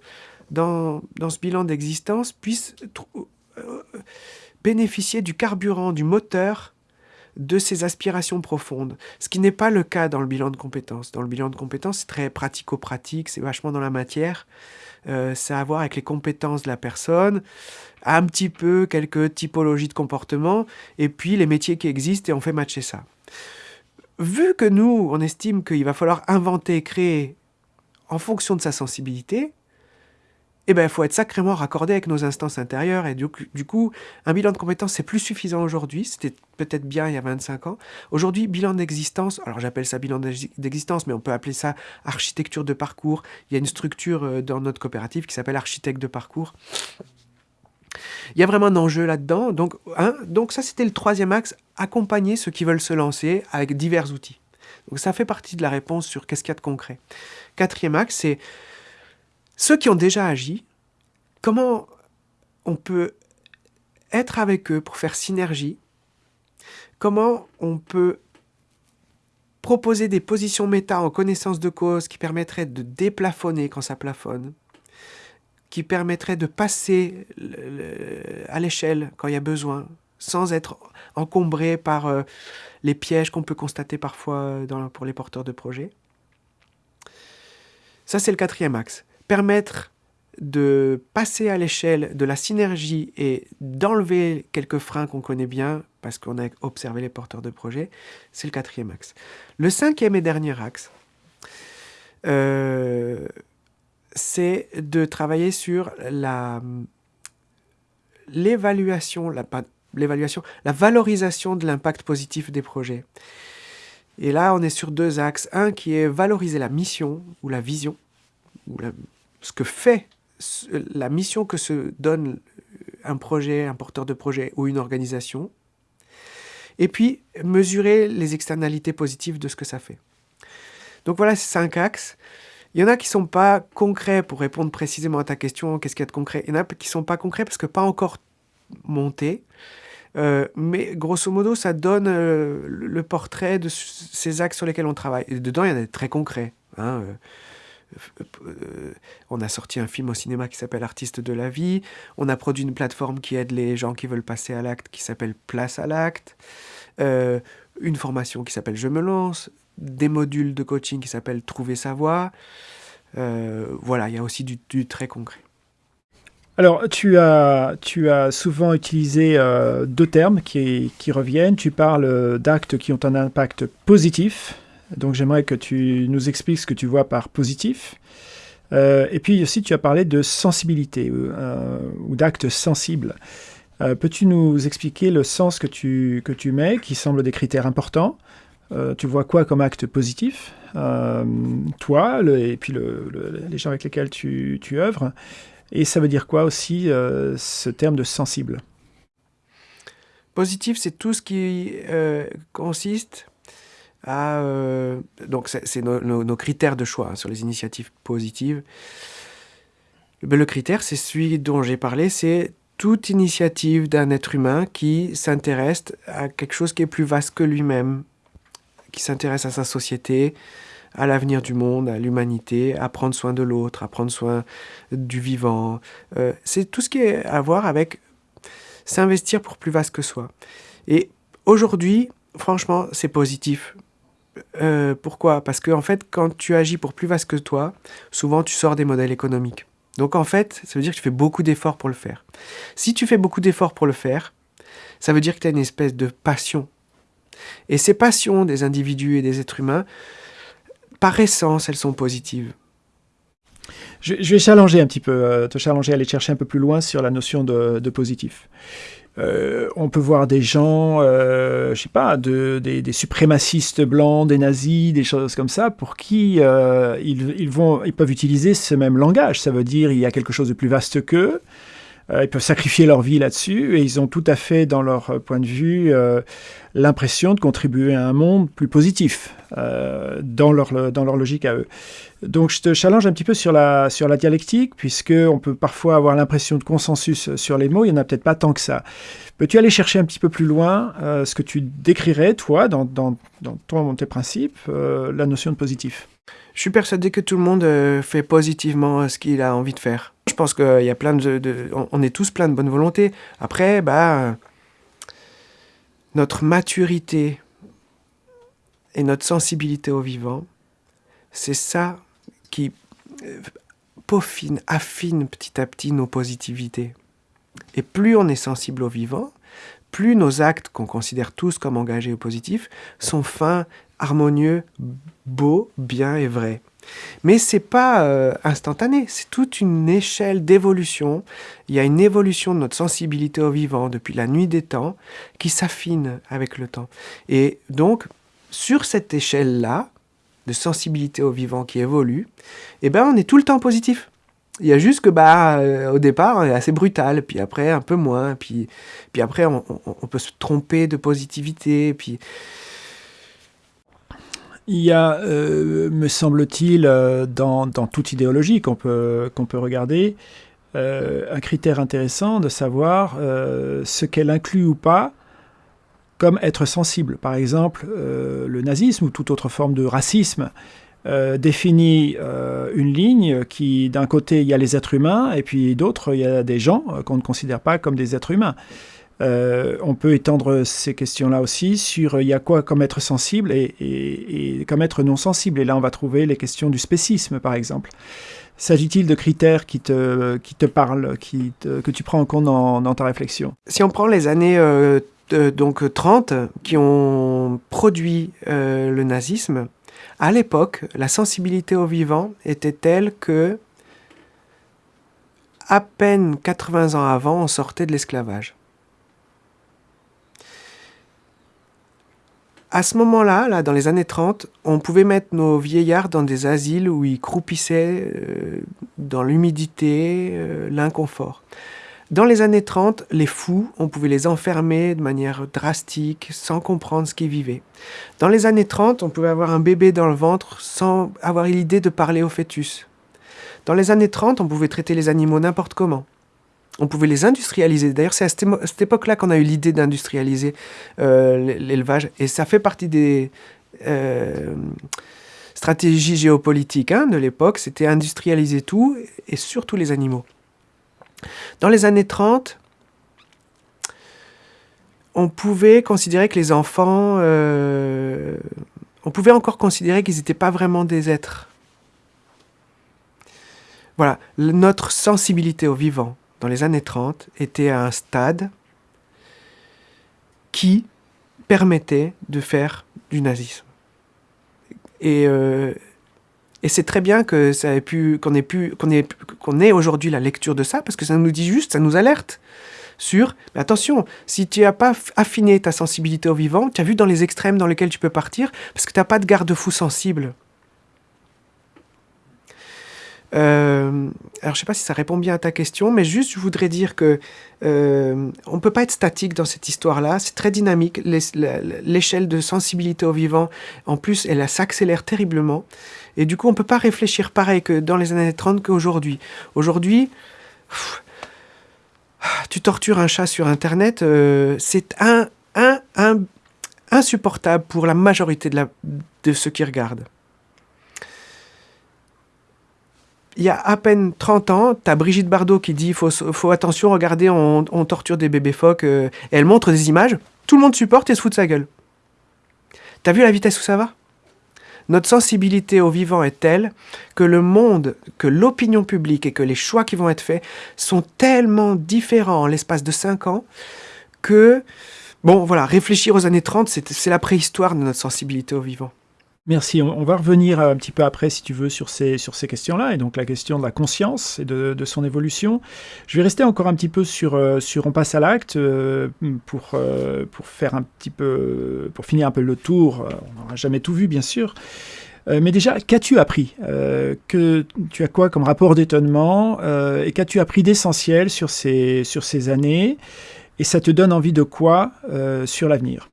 dans ce bilan d'existence puisse bénéficier du carburant, du moteur de ses aspirations profondes, ce qui n'est pas le cas dans le bilan de compétences. Dans le bilan de compétences, c'est très pratico-pratique, c'est vachement dans la matière, euh, c'est à voir avec les compétences de la personne, un petit peu quelques typologies de comportement, et puis les métiers qui existent, et on fait matcher ça. Vu que nous, on estime qu'il va falloir inventer, créer en fonction de sa sensibilité, eh ben, il faut être sacrément raccordé avec nos instances intérieures. Et du, coup, un bilan de compétences, c'est plus suffisant aujourd'hui. C'était peut-être bien il y a 25 ans. Aujourd'hui, bilan d'existence, alors j'appelle ça bilan d'existence, mais on peut appeler ça architecture de parcours. Il y a une structure euh, dans notre coopérative qui s'appelle architecte de parcours. Il y a vraiment un enjeu là-dedans. Donc, donc ça, c'était le troisième axe, accompagner ceux qui veulent se lancer avec divers outils. Donc ça fait partie de la réponse sur qu'est-ce qu'il y a de concret. Quatrième axe, c'est ceux qui ont déjà agi, comment on peut être avec eux pour faire synergie, comment on peut proposer des positions méta en connaissance de cause qui permettraient de déplafonner quand ça plafonne, qui permettraient de passer à l'échelle quand il y a besoin, sans être encombré par euh, les pièges qu'on peut constater parfois pour les porteurs de projets? Ça, c'est le quatrième axe permettre de passer à l'échelle de la synergie et d'enlever quelques freins qu'on connaît bien, parce qu'on a observé les porteurs de projets, c'est le quatrième axe. Le cinquième et dernier axe, euh, c'est de travailler sur l'évaluation, la, l'évaluation, la valorisation de l'impact positif des projets. Et là, on est sur deux axes. Un qui est valoriser la mission ou la vision, ou la, ce que fait la mission que se donne un projet, un porteur de projet ou une organisation, et puis mesurer les externalités positives de ce que ça fait. Donc voilà ces cinq axes. Il y en a qui ne sont pas concrets pour répondre précisément à ta question, qu'est-ce qu'il y a de concret Il y en a qui ne sont pas concrets parce que pas encore montés. Euh, mais grosso modo, ça donne euh, le portrait de ces axes sur lesquels on travaille. Et dedans, il y en a des très concrets. Hein, euh, on a sorti un film au cinéma qui s'appelle Artiste de la vie. On a produit une plateforme qui aide les gens qui veulent passer à l'acte qui s'appelle Place à l'acte. Euh, une formation qui s'appelle Je me lance. Des modules de coaching qui s'appellent Trouver sa voie. Euh, voilà, il y a aussi du, très concret. Alors, tu as, tu as souvent utilisé euh, deux termes qui, reviennent. Tu parles d'actes qui ont un impact positif. Donc, j'aimerais que tu nous expliques ce que tu vois par positif. Euh, et puis aussi, tu as parlé de sensibilité euh, ou d'actes sensibles. Peux-tu nous expliquer le sens que tu, que tu mets, qui semble des critères importants? Tu vois quoi comme acte positif? Toi, et puis les gens avec lesquels tu, tu œuvres et ça veut dire quoi aussi euh, ce terme de sensible? Positif, c'est tout ce qui euh, consiste Euh, donc c'est nos, critères de choix hein, sur les initiatives positives. Le critère, c'est celui dont j'ai parlé, c'est toute initiative d'un être humain qui s'intéresse à quelque chose qui est plus vaste que lui-même, qui s'intéresse à sa société, à l'avenir du monde, à l'humanité, à prendre soin de l'autre, à prendre soin du vivant. Euh, c'est tout ce qui est à voir avec s'investir pour plus vaste que soi. Et aujourd'hui, franchement, c'est positif. Euh, pourquoi? Parce que en fait, quand tu agis pour plus vaste que toi, souvent tu sors des modèles économiques. Donc en fait, ça veut dire que tu fais beaucoup d'efforts pour le faire. Si tu fais beaucoup d'efforts pour le faire, ça veut dire que tu as une espèce de passion. Et ces passions des individus et des êtres humains, par essence, elles sont positives. Je, vais challenger un petit peu, euh, te challenger, aller chercher un peu plus loin sur la notion de, positif. Euh, on peut voir des gens, euh, je sais pas, des, suprémacistes blancs, des nazis, des choses comme ça, pour qui ils, vont, ils peuvent utiliser ce même langage. Ça veut dire il y a quelque chose de plus vaste qu'eux. Ils peuvent sacrifier leur vie là-dessus et ils ont tout à fait, dans leur point de vue, l'impression de contribuer à un monde plus positif euh, dans, leur, dans leur logique à eux. Donc je te challenge un petit peu sur la, sur la dialectique, puisqu'on peut parfois avoir l'impression de consensus sur les mots, il n'y en a peut-être pas tant que ça. Peux-tu aller chercher un petit peu plus loin euh, ce que tu décrirais, toi, dans, dans, dans ton, tes principes, euh, la notion de positif? Je suis persuadé que tout le monde fait positivement ce qu'il a envie de faire. Je pense qu'il y a plein de, On est tous plein de bonne volonté. Après, bah notre maturité et notre sensibilité au vivant, c'est ça qui euh, peaufine, affine petit à petit nos positivités. Et plus on est sensible au vivant, plus nos actes qu'on considère tous comme engagés ou positifs sont fins, harmonieux, beaux, bien et vrais. Mais c'est pas euh, instantané, c'est toute une échelle d'évolution. Il y a une évolution de notre sensibilité au vivant depuis la nuit des temps qui s'affine avec le temps. Et donc, sur cette échelle-là, de sensibilité au vivant qui évolue, eh ben, on est tout le temps positif. Il y a juste que bah euh, au départ, on est assez brutal, puis après un peu moins, puis, puis après on, on peut se tromper de positivité, puis il y a, euh, me semble-t-il, euh, dans, toute idéologie qu'on peut, peut regarder, euh, un critère intéressant de savoir ce qu'elle inclut ou pas comme être sensible. Par exemple, le nazisme ou toute autre forme de racisme définit une ligne qui, d'un côté, il y a les êtres humains, et puis d'autres, il y a des gens qu'on ne considère pas comme des êtres humains. Euh, on peut étendre ces questions-là aussi sur euh, il y a quoi comme être sensible et, comme être non sensible. Et là, on va trouver les questions du spécisme, par exemple. S'agit-il de critères qui te, qui te parlent, qui que tu prends en compte dans, ta réflexion? Si on prend les années euh, donc 30 qui ont produit le nazisme, à l'époque, la sensibilité au vivant était telle que à peine 80 ans avant, on sortait de l'esclavage. À ce moment-là, là, dans les années 30, on pouvait mettre nos vieillards dans des asiles où ils croupissaient euh, dans l'humidité, euh, l'inconfort. Dans les années 30, les fous, on pouvait les enfermer de manière drastique, sans comprendre ce qu'ils vivaient. Dans les années 30, on pouvait avoir un bébé dans le ventre sans avoir l'idée de parler au fœtus. Dans les années 30, on pouvait traiter les animaux n'importe comment on pouvait les industrialiser. D'ailleurs, c'est à cette, époque-là qu'on a eu l'idée d'industrialiser euh, l'élevage. Et ça fait partie des euh, stratégies géopolitiques hein, de l'époque. C'était industrialiser tout, et surtout les animaux. Dans les années 30, on pouvait considérer que les enfants... Euh, on pouvait encore considérer qu'ils n'étaient pas vraiment des êtres. Voilà, notre sensibilité au vivant dans les années 30, était à un stade qui permettait de faire du nazisme. Et, euh, et c'est très bien que ça ait pu, qu'on ait pu, ait, aujourd'hui la lecture de ça, parce que ça nous dit juste, ça nous alerte sur, attention, si tu n'as pas affiné ta sensibilité au vivant, tu as vu dans les extrêmes dans lesquels tu peux partir, parce que tu n'as pas de garde-fou sensible. Euh, alors, je sais pas si ça répond bien à ta question, mais juste, je voudrais dire que euh, on peut pas être statique dans cette histoire-là. C'est très dynamique. L'échelle de sensibilité au vivant, en plus, elle s'accélère terriblement. Et du coup, on peut pas réfléchir pareil que dans les années 30 qu'aujourd'hui. Aujourd'hui, tu tortures un chat sur Internet, euh, c'est un, un, un, insupportable pour la majorité de, de ceux qui regardent. Il y a à peine 30 ans, tu as Brigitte Bardot qui dit faut, attention, regardez, on, torture des bébés phoques. Euh, elle montre des images, tout le monde supporte et se fout de sa gueule. T'as vu la vitesse où ça va? Notre sensibilité au vivant est telle que le monde, que l'opinion publique et que les choix qui vont être faits sont tellement différents en l'espace de 5 ans que, bon voilà, réfléchir aux années 30, c'est la préhistoire de notre sensibilité au vivant. Merci. On, va revenir un petit peu après, si tu veux, sur ces, sur ces questions-là, et donc la question de la conscience et de, son évolution. Je vais rester encore un petit peu sur, euh, sur On passe à l'acte euh, pour, euh, pour faire un petit peu, pour finir un peu le tour. On n'aura jamais tout vu, bien sûr. mais déjà, qu'as-tu appris que, Tu as quoi comme rapport d'étonnement Et qu'as-tu appris d'essentiel sur ces, sur ces années Et ça te donne envie de quoi sur l'avenir?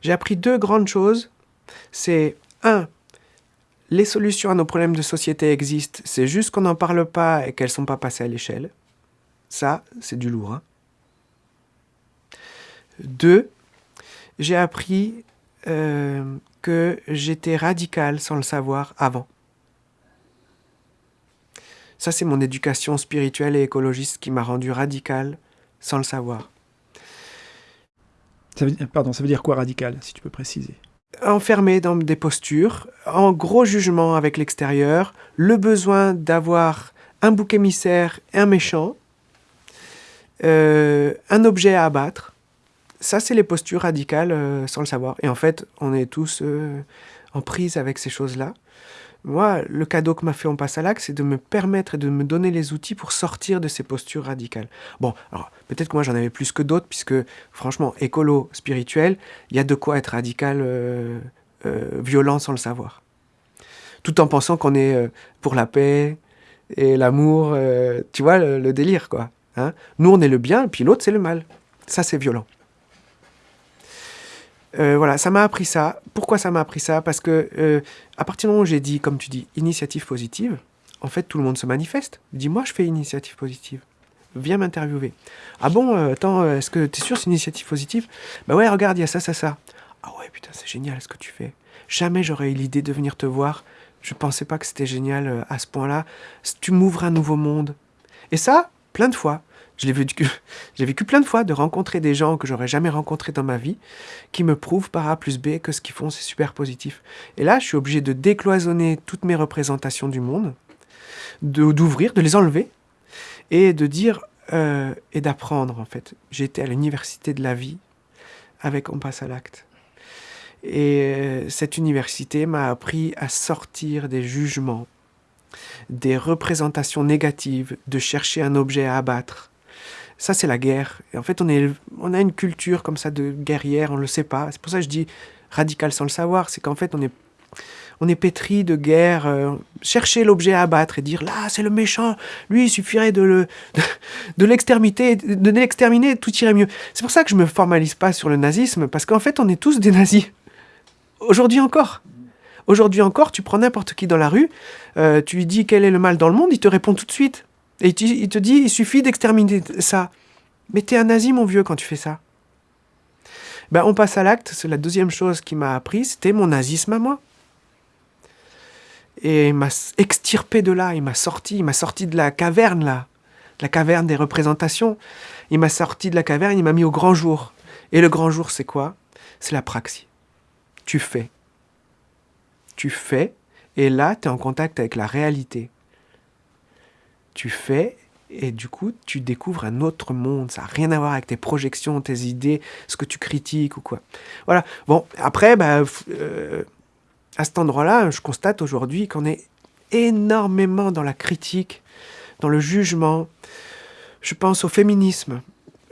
J'ai appris deux grandes choses. C'est un, les solutions à nos problèmes de société existent, c'est juste qu'on n'en parle pas et qu'elles ne sont pas passées à l'échelle. Ça, c'est du lourd. Hein. Deux, j'ai appris euh, que j'étais radical sans le savoir avant. Ça, c'est mon éducation spirituelle et écologiste qui m'a rendu radical sans le savoir. pardon, ça veut dire quoi radical, si tu peux préciser? Enfermé dans des postures, en gros jugement avec l'extérieur, le besoin d'avoir un bouc émissaire et un méchant, euh, un objet à abattre. Ça, c'est les postures radicales euh, sans le savoir. Et en fait, on est tous euh, en prise avec ces choses-là. Moi, le cadeau que m'a fait l'axe, c'est de me permettre et de me donner les outils pour sortir de ces postures radicales. Bon, alors peut-être que moi j'en avais plus que d'autres, puisque franchement, écolo, spirituel, il y a de quoi être radical, euh, euh, violent sans le savoir. Tout en pensant qu'on est euh, pour la paix et l'amour, tu vois, le, délire, quoi. Hein Nous, on est le bien, puis l'autre, c'est le mal. Ça, c'est violent. Euh, voilà, ça m'a appris ça. Pourquoi ça m'a appris ça? Parce que euh, à partir du moment où j'ai dit, comme tu dis, initiative positive, en fait, tout le monde se manifeste. Dis-moi, je fais initiative positive. Viens m'interviewer. Ah bon, euh, attends, est-ce que tu es sûr c'est une initiative positive? Bah ouais, regarde, il y a ça, ça, ça. Ah ouais, putain, c'est génial ce que tu fais. Jamais j'aurais eu l'idée de venir te voir. Je pensais pas que c'était génial à ce point-là. Tu m'ouvres un nouveau monde. Et ça, plein de fois. Je l'ai vécu, <laughs> j'ai vécu plein de fois de rencontrer des gens que j'aurais jamais rencontrés dans ma vie, qui me prouvent par A plus B que ce qu'ils font, c'est super positif. Et là, je suis obligé de décloisonner toutes mes représentations du monde, d'ouvrir, de, les enlever, et de dire, euh, et d'apprendre en fait. Été à l'université de la vie avec On passe à l'acte. Et euh, cette université m'a appris à sortir des jugements, des représentations négatives, de chercher un objet à abattre, ça, c'est la guerre. Et en fait, on, a une culture comme ça de guerrière, on ne le sait pas. C'est pour ça que je dis radical sans le savoir. C'est qu'en fait, on est, on est pétri de guerre. Euh, chercher l'objet à abattre et dire là, c'est le méchant. Lui, il suffirait de le, <laughs> de, l'exterminer, de l'exterminer, tout irait mieux. C'est pour ça que je me formalise pas sur le nazisme, parce qu'en fait, on est tous des nazis. Aujourd'hui encore. Aujourd'hui encore, tu prends n'importe qui dans la rue, euh, tu lui dis quel est le mal dans le monde, il te répond tout de suite. Et il te dit, il suffit d'exterminer ça. Mais t'es un nazi, mon vieux, quand tu fais ça. Ben, on passe à l'acte. C'est la deuxième chose qui m'a appris, c'était mon nazisme à moi. Et il m'a extirpé de là, il m'a sorti, il m'a sorti de la caverne là, la caverne des représentations. Il m'a sorti de la caverne, il m'a mis au grand jour. Et le grand jour, c'est quoi? C'est la praxie. Tu fais. Tu fais, et là, tu es en contact avec la réalité tu fais Et du coup, tu découvres un autre monde. Ça n'a rien à voir avec tes projections, tes idées, ce que tu critiques ou quoi. Voilà. Bon, après, bah, euh, à cet endroit-là, je constate aujourd'hui qu'on est énormément dans la critique, dans le jugement. Je pense au féminisme.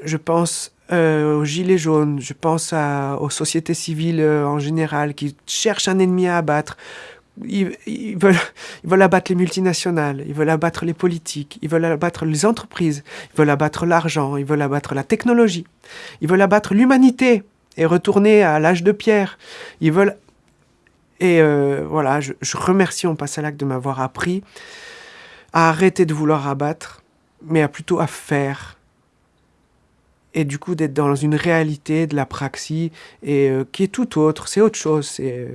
Je pense euh, aux gilets jaunes. Je pense aux sociétés civiles euh, en général qui cherchent un ennemi à abattre ils, veulent, ils veulent abattre les multinationales, ils veulent abattre les politiques, ils veulent abattre les entreprises, ils veulent abattre l'argent, ils veulent abattre la technologie, ils veulent abattre l'humanité et retourner à l'âge de pierre. Ils veulent... Et euh, voilà, je, remercie On passe à l'acte de m'avoir appris à arrêter de vouloir abattre, mais à plutôt à faire. Et du coup d'être dans une réalité de la praxie et euh, qui est tout autre, c'est autre chose, c'est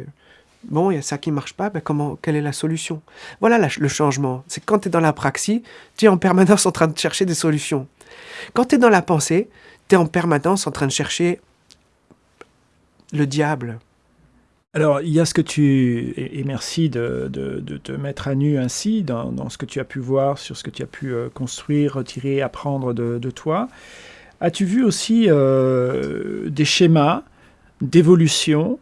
Bon, il y a ça qui marche pas, ben comment, quelle est la solution? Voilà le changement. C'est quand tu es dans la praxie, tu es en permanence en train de chercher des solutions. Quand tu es dans la pensée, tu es en permanence en train de chercher le diable. Alors, il y a ce que tu... Et, merci de, te mettre à nu ainsi dans, ce que tu as pu voir, sur ce que tu as pu euh, construire, retirer, apprendre de, toi. As-tu vu aussi euh, des schémas d'évolution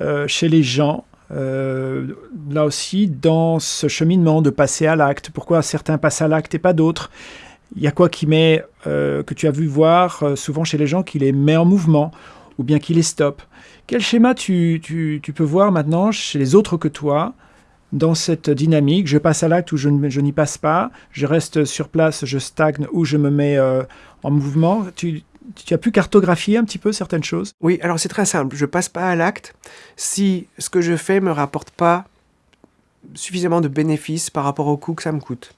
euh, chez les gens euh, là aussi, dans ce cheminement de passer à l'acte, pourquoi certains passent à l'acte et pas d'autres? Il y a quoi qui met, euh, que tu as vu voir euh, souvent chez les gens, qui les met en mouvement ou bien qui les stoppe? Quel schéma tu, peux voir maintenant chez les autres que toi dans cette dynamique? Je passe à l'acte ou je, je n'y passe pas? Je reste sur place, je stagne ou je me mets en mouvement? Tu, tu as pu cartographier un petit peu certaines choses? Oui, alors c'est très simple. Je passe pas à l'acte si ce que je fais me rapporte pas suffisamment de bénéfices par rapport au coût que ça me coûte.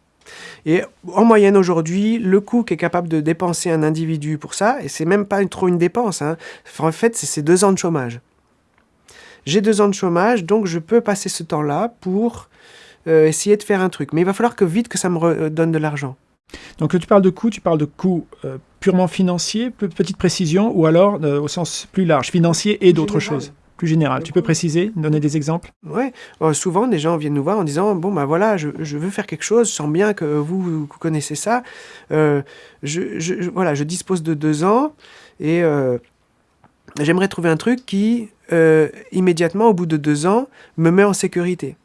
Et en moyenne aujourd'hui, le coût qu'est capable de dépenser un individu pour ça, et c'est même pas trop une dépense, hein, en fait c'est deux ans de chômage. J'ai deux ans de chômage, donc je peux passer ce temps-là pour euh, essayer de faire un truc. Mais il va falloir que vite que ça me donne de l'argent. Donc tu parles de coûts, tu parles de coûts euh, purement financiers, petite précision, ou alors euh, au sens plus large, financier et d'autres choses? Plus général. Tu peux préciser, donner des exemples? Oui, euh, souvent des gens viennent nous voir en disant bon ben voilà, je, veux faire quelque chose, je sens bien que vous, vous connaissez ça, je, voilà, je dispose de deux ans et j'aimerais trouver un truc qui immédiatement au bout de deux ans me met en sécurité.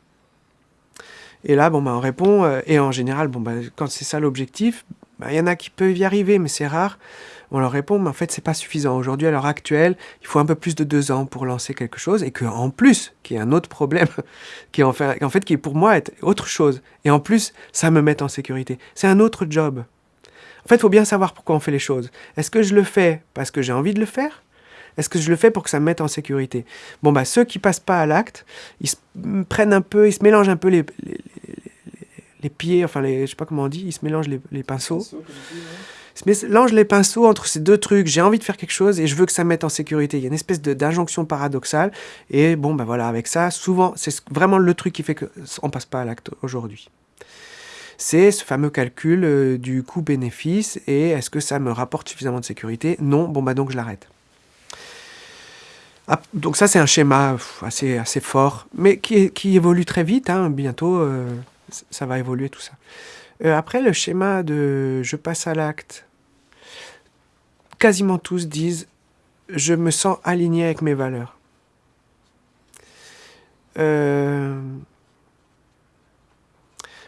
Et là, bon, bah, on répond, euh, et en général, bon, bah, quand c'est ça l'objectif, bah, il y en a qui peuvent y arriver, mais c'est rare. On leur répond, mais en fait, c'est pas suffisant. Aujourd'hui, à l'heure actuelle, il faut un peu plus de deux ans pour lancer quelque chose, et qu'en plus, qu'il y a un autre problème, <laughs> qui en fait, qui pour moi est autre chose. Et en plus, ça me met en sécurité. C'est un autre job. En fait, il faut bien savoir pourquoi on fait les choses. Est-ce que je le fais parce que j'ai envie de le faire? Est-ce que je le fais pour que ça me mette en sécurité? Bon, bah, ceux qui passent pas à l'acte, ils se prennent un peu, ils se mélangent un peu les, les, pieds, enfin, les, je sais pas comment on dit, ils se mélangent les, pinceaux. Ils se mélangent les pinceaux entre ces deux trucs. J'ai envie de faire quelque chose et je veux que ça me mette en sécurité. Il y a une espèce d'injonction paradoxale. Et bon, ben voilà, avec ça, souvent, c'est vraiment le truc qui fait qu'on passe pas à l'acte aujourd'hui c'est ce fameux calcul euh, du coût-bénéfice et est-ce que ça me rapporte suffisamment de sécurité? Non, bon bah donc je l'arrête. Ah, donc ça, c'est un schéma assez, assez fort, mais qui, qui évolue très vite. Hein. Bientôt, euh, ça va évoluer tout ça. Euh, après, le schéma de « je passe à l'acte », quasiment tous disent « je me sens aligné avec mes valeurs euh,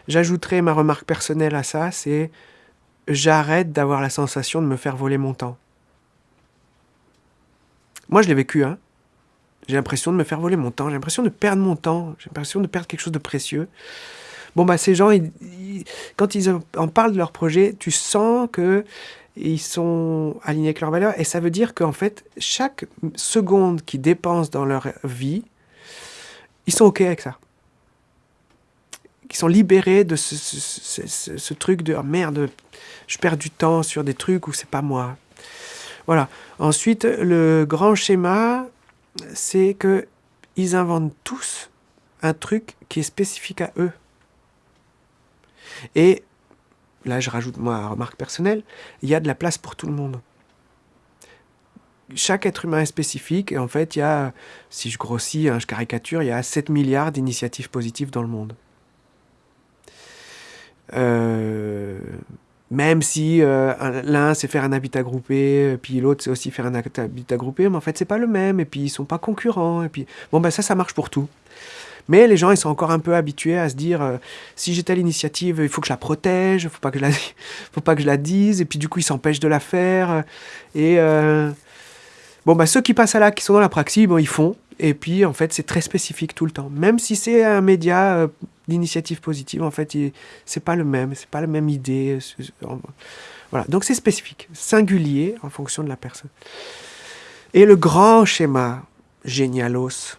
J'ajouterai ma remarque personnelle à ça, c'est « j'arrête d'avoir la sensation de me faire voler mon temps ». Moi, je l'ai vécu, hein. J'ai l'impression de me faire voler mon temps, j'ai l'impression de perdre mon temps, j'ai l'impression de perdre quelque chose de précieux. Bon, bah, ces gens, quand ils en parlent de leur projet, tu sens que ils sont alignés avec leurs valeurs. Et ça veut dire qu'en fait, chaque seconde qu'ils dépensent dans leur vie, ils sont OK avec ça. Ils sont libérés de ce, truc de oh merde, je perds du temps sur des trucs où c'est pas moi. Voilà. Ensuite, le grand schéma, c'est que ils inventent tous un truc qui est spécifique à eux. Et là, je rajoute moi remarque personnelle, il y a de la place pour tout le monde. Chaque être humain est spécifique et en fait, il y a, si je grossis, hein, je caricature, il y a 7 milliards d'initiatives positives dans le monde. Euh, même si euh, l'un sait faire un habitat groupé, puis l'autre sait aussi faire un habitat groupé, mais en fait c'est pas le même, et puis ils sont pas concurrents, et puis bon ben ça ça marche pour tout. Mais les gens ils sont encore un peu habitués à se dire euh, si j'ai telle initiative, il faut que je la protège, je la, <laughs> faut pas que je la dise, et puis du coup ils s'empêchent de la faire. Et euh, bon ben ceux qui passent à là, qui sont dans la praxis, bon ils font, et puis en fait c'est très spécifique tout le temps, même si c'est un média l'initiative positive, en fait, c'est pas le même, c'est pas la même idée. Voilà, donc c'est spécifique, singulier en fonction de la personne. Et le grand schéma génialos,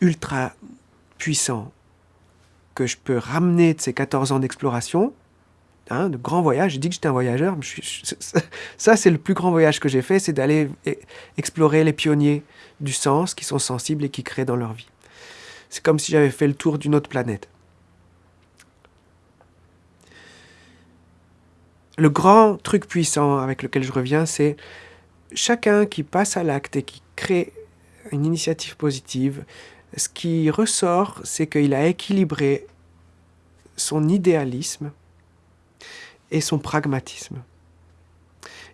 ultra puissant, que je peux ramener de ces 14 ans d'exploration, hein, de grands voyages, j'ai dit que j'étais un voyageur, ça c'est le plus grand voyage que j'ai fait, c'est d'aller e, explorer les pionniers du sens qui sont sensibles et qui créent dans leur vie. C'est comme si j'avais fait le tour d'une autre planète. Le grand truc puissant avec lequel je reviens, c'est chacun qui passe à l'acte et qui crée une initiative positive, ce qui ressort, c'est qu'il a équilibré son idéalisme et son pragmatisme.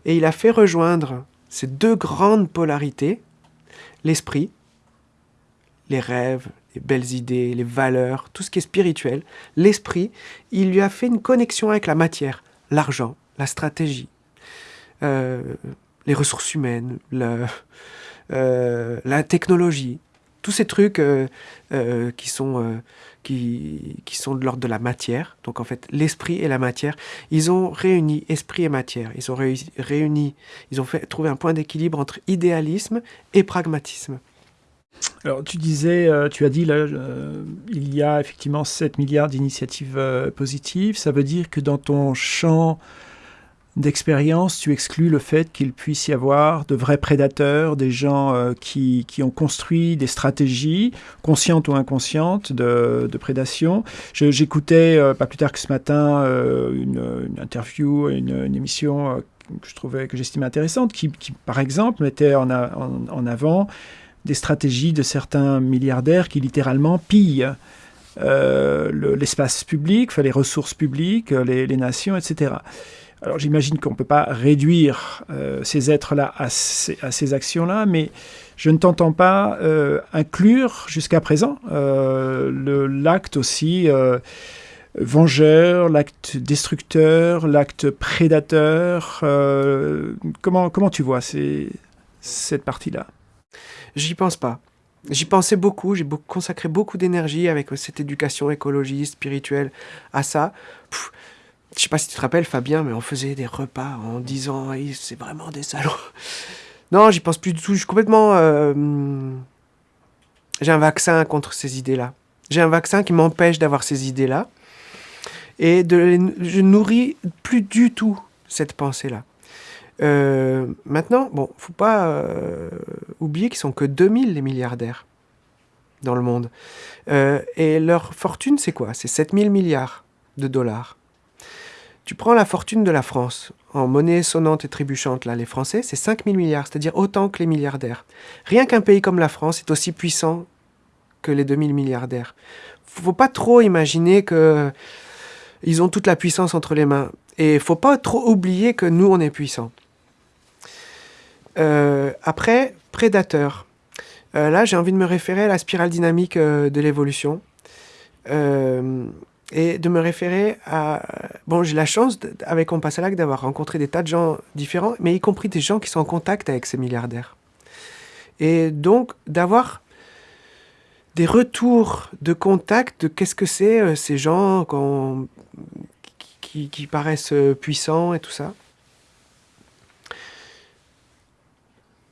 Et il a fait rejoindre ces deux grandes polarités, l'esprit, les rêves, les belles idées, les valeurs, tout ce qui est spirituel, l'esprit, il lui a fait une connexion avec la matière, l'argent, la stratégie, euh, les ressources humaines, euh, la technologie, tous ces trucs euh, qui, sont, de l'ordre de la matière. Donc en fait, l'esprit et la matière, ils ont réuni esprit et matière. Ils ont réuni, ils ont trouvé un point d'équilibre entre idéalisme et pragmatisme. Alors, tu disais, euh, tu as dit, là, euh, il y a effectivement 7 milliards d'initiatives euh, positives. Ça veut dire que dans ton champ d'expérience, tu exclus le fait qu'il puisse y avoir de vrais prédateurs, des gens qui, qui, ont construit des stratégies, conscientes ou inconscientes, de, de prédation. J'écoutais, pas plus tard que ce matin, une, interview, une, émission que je trouvais, que j'estimais intéressante, qui, par exemple, mettait en, en avant des stratégies de certains milliardaires qui littéralement pillent euh, l'espace public, les ressources publiques, les, nations, etc. Alors j'imagine qu'on ne peut pas réduire euh, ces êtres-là à, ces, actions-là, mais je ne t'entends pas euh, inclure jusqu'à présent l'acte aussi vengeur, l'acte destructeur, l'acte prédateur. comment, comment tu vois cette partie-là? J'y pense pas. J'y pensais beaucoup, j'ai consacré beaucoup d'énergie avec cette éducation écologiste, spirituelle à ça. je sais pas si tu te rappelles, Fabien, mais on faisait des repas en disant c'est vraiment des salauds. Non, j'y pense plus du tout. Je suis complètement. Euh, j'ai un vaccin contre ces idées-là. J'ai un vaccin qui m'empêche d'avoir ces idées-là. Et de, je nourris plus du tout cette pensée-là. Euh, maintenant, bon, faut pas euh, oublier qu'ils sont que 2000 les milliardaires dans le monde. Euh, et leur fortune, c'est quoi? C'est 7000 milliards de dollars. Tu prends la fortune de la France, en monnaie sonnante et trébuchante, là, les Français, c'est 5000 milliards, c'est-à-dire autant que les milliardaires. Rien qu'un pays comme la France est aussi puissant que les 2000 milliardaires. Faut pas trop imaginer que ils ont toute la puissance entre les mains. Et faut pas trop oublier que nous, on est puissants. Euh, après, prédateur. Euh, là, j'ai envie de me référer à la spirale dynamique euh, de l'évolution. et de me référer à... Bon, j'ai la chance, avec On passe à d'avoir rencontré des tas de gens différents, mais y compris des gens qui sont en contact avec ces milliardaires. Et donc, d'avoir des retours de contact de qu'est-ce que c'est ces gens qui, qui, paraissent puissants et tout ça.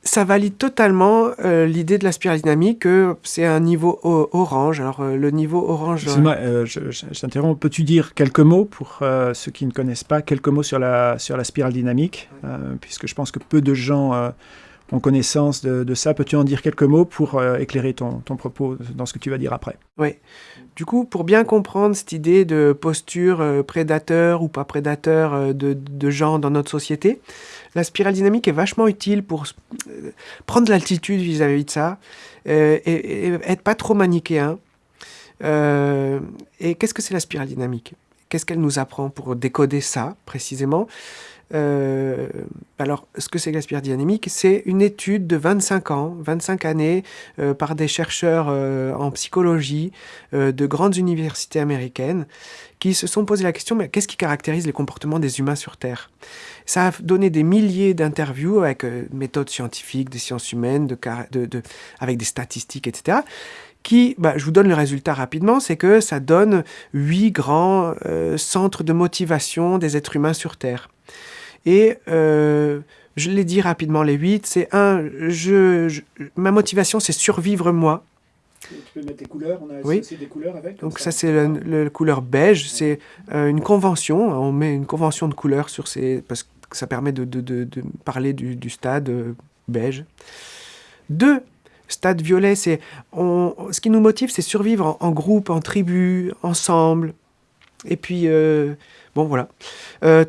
ça valide totalement euh, l'idée de la spirale dynamique que c'est un niveau orange. Alors euh, le niveau orange... Excuse-moi, euh, je, t'interromps. Peux-tu dire quelques mots pour ceux qui ne connaissent pas, quelques mots sur la, sur la spirale dynamique Puisque je pense que peu de gens ont connaissance de, ça. Peux-tu en dire quelques mots pour éclairer ton, propos dans ce que tu vas dire après? Oui. Du coup, pour bien comprendre cette idée de posture prédateur ou pas prédateur de, de gens dans notre société, la spirale dynamique est vachement utile pour euh, prendre l'altitude vis-à-vis de ça euh, et, être pas trop manichéen. Euh, et qu'est-ce que c'est la spirale dynamique? Qu'est-ce qu'elle nous apprend pour décoder ça précisément? Euh, alors, ce que c'est que dynamique C'est une étude de 25 ans, 25 années, euh, par des chercheurs euh, en psychologie de grandes universités américaines qui se sont posé la question, mais qu'est-ce qui caractérise les comportements des humains sur Terre? Ça a donné des milliers d'interviews avec méthodes scientifiques, des sciences humaines, avec des statistiques, etc qui, bah, je vous donne le résultat rapidement, c'est que ça donne huit grands centres de motivation des êtres humains sur Terre. Et euh, je l'ai dit rapidement, les huit, c'est un, je, ma motivation, c'est survivre moi. Tu peux mettre des couleurs, on a oui. des couleurs avec. Donc ça, c'est la couleur beige, c'est euh, une convention, on met une convention de couleurs sur ces, parce que ça permet de, de, de, de parler du, du stade euh, beige. Deux, stade violet, c'est ce qui nous motive, c'est survivre en, groupe, en tribu, ensemble. Et puis, bon voilà.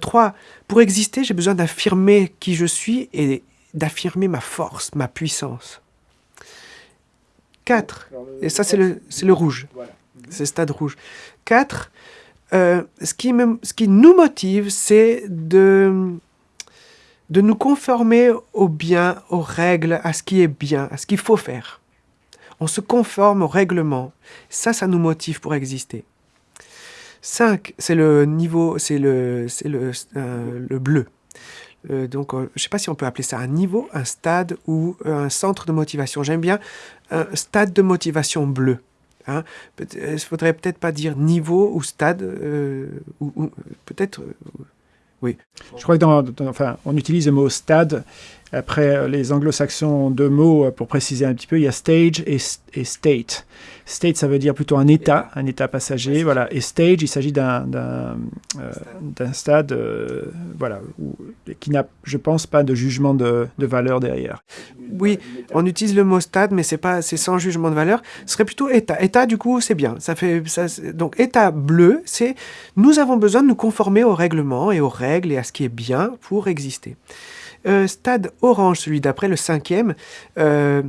trois, pour exister, j'ai besoin d'affirmer qui je suis et d'affirmer ma force, ma puissance. 4. Et ça, c'est le, le rouge. C'est le stade rouge. 4. Euh, ce, qui ce qui nous motive, c'est de, de nous conformer au bien, aux règles, à ce qui est bien, à ce qu'il faut faire. On se conforme au règlement. Ça, ça nous motive pour exister. 5, c'est le niveau, c'est le, le, euh, le bleu. Euh, donc, euh, je ne sais pas si on peut appeler ça un niveau, un stade ou un centre de motivation. J'aime bien un stade de motivation bleu. Hein. Il ne faudrait peut-être pas dire niveau ou stade, ou, peut-être, oui. Je crois que dans, enfin, on utilise le mot stade après, euh, les anglo-saxons ont deux mots euh, pour préciser un petit peu. Il y a stage et, state. State, ça veut dire plutôt un état, un état passager. Voilà. Et stage, il s'agit d'un euh, stade voilà, qui n'a, je pense, pas de jugement de, valeur derrière. Oui, on utilise le mot stade, mais c'est pas, c'est sans jugement de valeur. Ce serait plutôt état. État, du coup, c'est bien. Ça fait, ça, donc, état bleu, c'est nous avons besoin de nous conformer aux règlements et aux règles et à ce qui est bien pour exister. Euh, stade orange, celui d'après, le cinquième. Euh,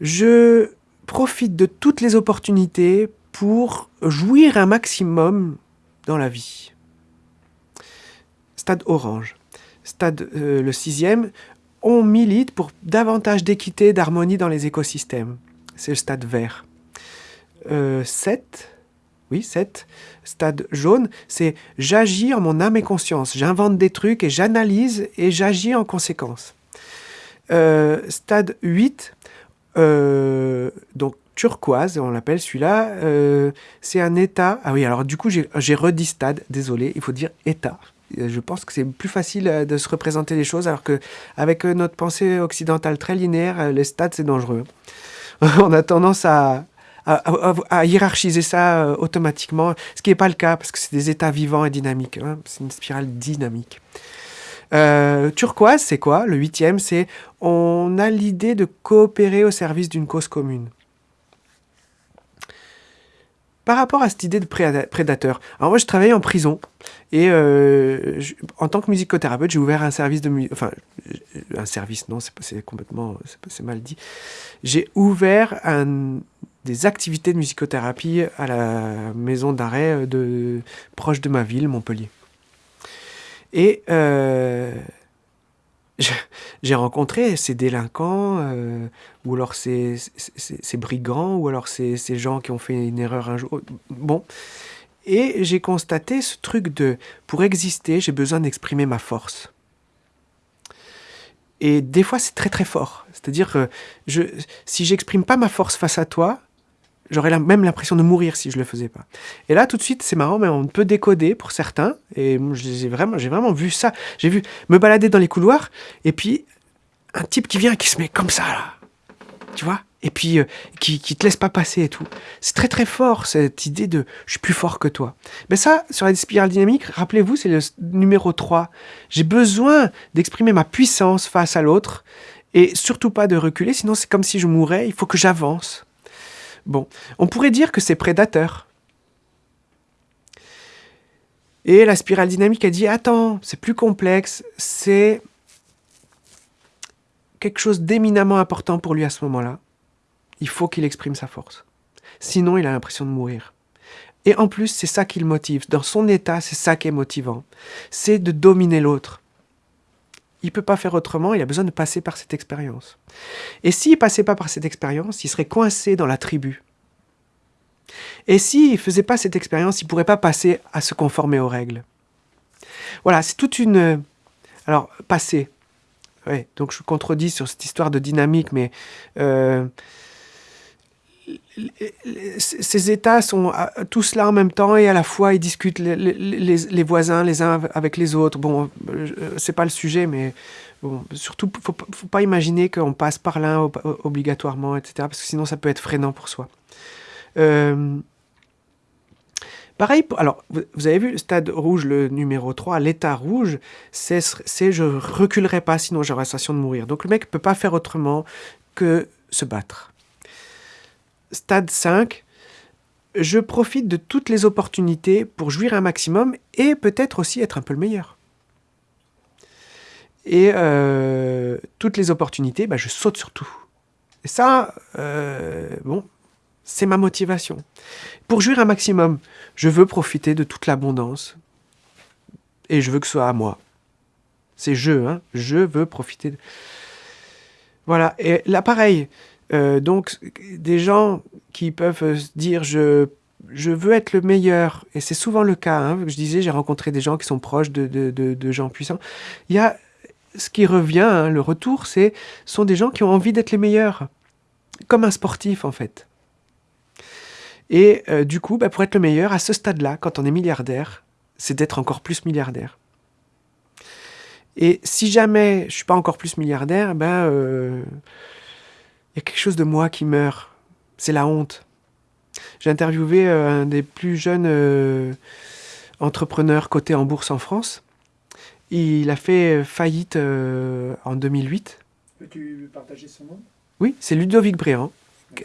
je profite de toutes les opportunités pour jouir un maximum dans la vie. Stade orange. Stade euh, le sixième, on milite pour davantage d'équité, d'harmonie dans les écosystèmes. C'est le stade vert. 7, oui, 7, stade jaune, c'est j'agis en mon âme et conscience. J'invente des trucs et j'analyse et j'agis en conséquence. Euh, stade 8, euh, donc turquoise, on l'appelle celui-là, euh, c'est un état. Ah oui, alors du coup, j'ai redit stade, désolé, il faut dire état. Je pense que c'est plus facile de se représenter les choses, alors que avec notre pensée occidentale très linéaire, les stades, c'est dangereux. <laughs> on a tendance à, à, hiérarchiser ça euh, automatiquement, ce qui n'est pas le cas parce que c'est des états vivants et dynamiques. Hein. c'est une spirale dynamique. Euh, turquoise, c'est quoi? Le huitième, c'est on a l'idée de coopérer au service d'une cause commune. Par rapport à cette idée de prédateur, alors moi je travaillais en prison et euh, en tant que musicothérapeute, j'ai ouvert un service de musique, enfin un service, non, c'est complètement, c'est mal dit. J'ai ouvert un, des activités de musicothérapie à la maison d'arrêt euh, de, proche de ma ville, Montpellier. Et euh, j'ai rencontré ces délinquants, euh, ou alors ces, brigands, ou alors ces, ces, gens qui ont fait une erreur un jour. Bon. Et j'ai constaté ce truc de, pour exister, j'ai besoin d'exprimer ma force. Et des fois, c'est très très fort. C'est-à-dire que je, si j'exprime pas ma force face à toi, J'aurais même l'impression de mourir si je le faisais pas. Et là, tout de suite, c'est marrant, mais on peut décoder pour certains. Et j'ai vraiment, j'ai vraiment vu ça. J'ai vu me balader dans les couloirs, et puis un type qui vient, qui se met comme ça, là. Tu vois? Et puis, euh, qui, qui te laisse pas passer et tout. C'est très, très fort, cette idée de je suis plus fort que toi. Mais ça, sur la spirale dynamique, rappelez-vous, c'est le numéro 3. J'ai besoin d'exprimer ma puissance face à l'autre, et surtout pas de reculer, sinon c'est comme si je mourais, il faut que j'avance. Bon, on pourrait dire que c'est prédateur. Et la spirale dynamique a dit, attends, c'est plus complexe, c'est quelque chose d'éminemment important pour lui à ce moment-là. Il faut qu'il exprime sa force. Sinon, il a l'impression de mourir. Et en plus, c'est ça qui le motive. Dans son état, c'est ça qui est motivant. C'est de dominer l'autre. Il ne peut pas faire autrement, il a besoin de passer par cette expérience. Et s'il ne passait pas par cette expérience, il serait coincé dans la tribu. Et s'il ne faisait pas cette expérience, il ne pourrait pas passer à se conformer aux règles. Voilà, c'est toute une... Alors, passer. Ouais, donc je contredis sur cette histoire de dynamique, mais euh, ces États sont tous là en même temps et à la fois ils discutent les, les, voisins les uns avec les autres. Bon, euh, c'est pas le sujet, mais bon, surtout, faut, faut pas imaginer qu'on passe par l'un obligatoirement, etc. Parce que sinon ça peut être freinant pour soi. Euh, pareil, alors vous avez vu le stade rouge, le numéro 3, l'état rouge, c'est je reculerai pas sinon j'aurai l'impression de mourir. Donc le mec peut pas faire autrement que se battre stade 5, je profite de toutes les opportunités pour jouir un maximum et peut-être aussi être un peu le meilleur. Et euh, toutes les opportunités, bah, je saute sur tout. Et ça, euh, bon, c'est ma motivation. Pour jouir un maximum, je veux profiter de toute l'abondance. Et je veux que ce soit à moi. C'est je, hein. Je veux profiter. De... Voilà. Et là, euh, donc, des gens qui peuvent euh, dire je, je veux être le meilleur, et c'est souvent le cas, hein, je disais, j'ai rencontré des gens qui sont proches de, de, de, gens puissants. Il y a ce qui revient, hein, le retour, c'est sont des gens qui ont envie d'être les meilleurs, comme un sportif en fait. Et euh, du coup, bah, pour être le meilleur, à ce stade-là, quand on est milliardaire, c'est d'être encore plus milliardaire. Et si jamais je suis pas encore plus milliardaire, ben y a quelque chose de moi qui meurt. C'est la honte. J'ai interviewé euh, un des plus jeunes euh, entrepreneurs cotés en bourse en France. Il a fait faillite euh, en 2008. Peux-tu partager son nom? Oui, c'est Ludovic Bréant.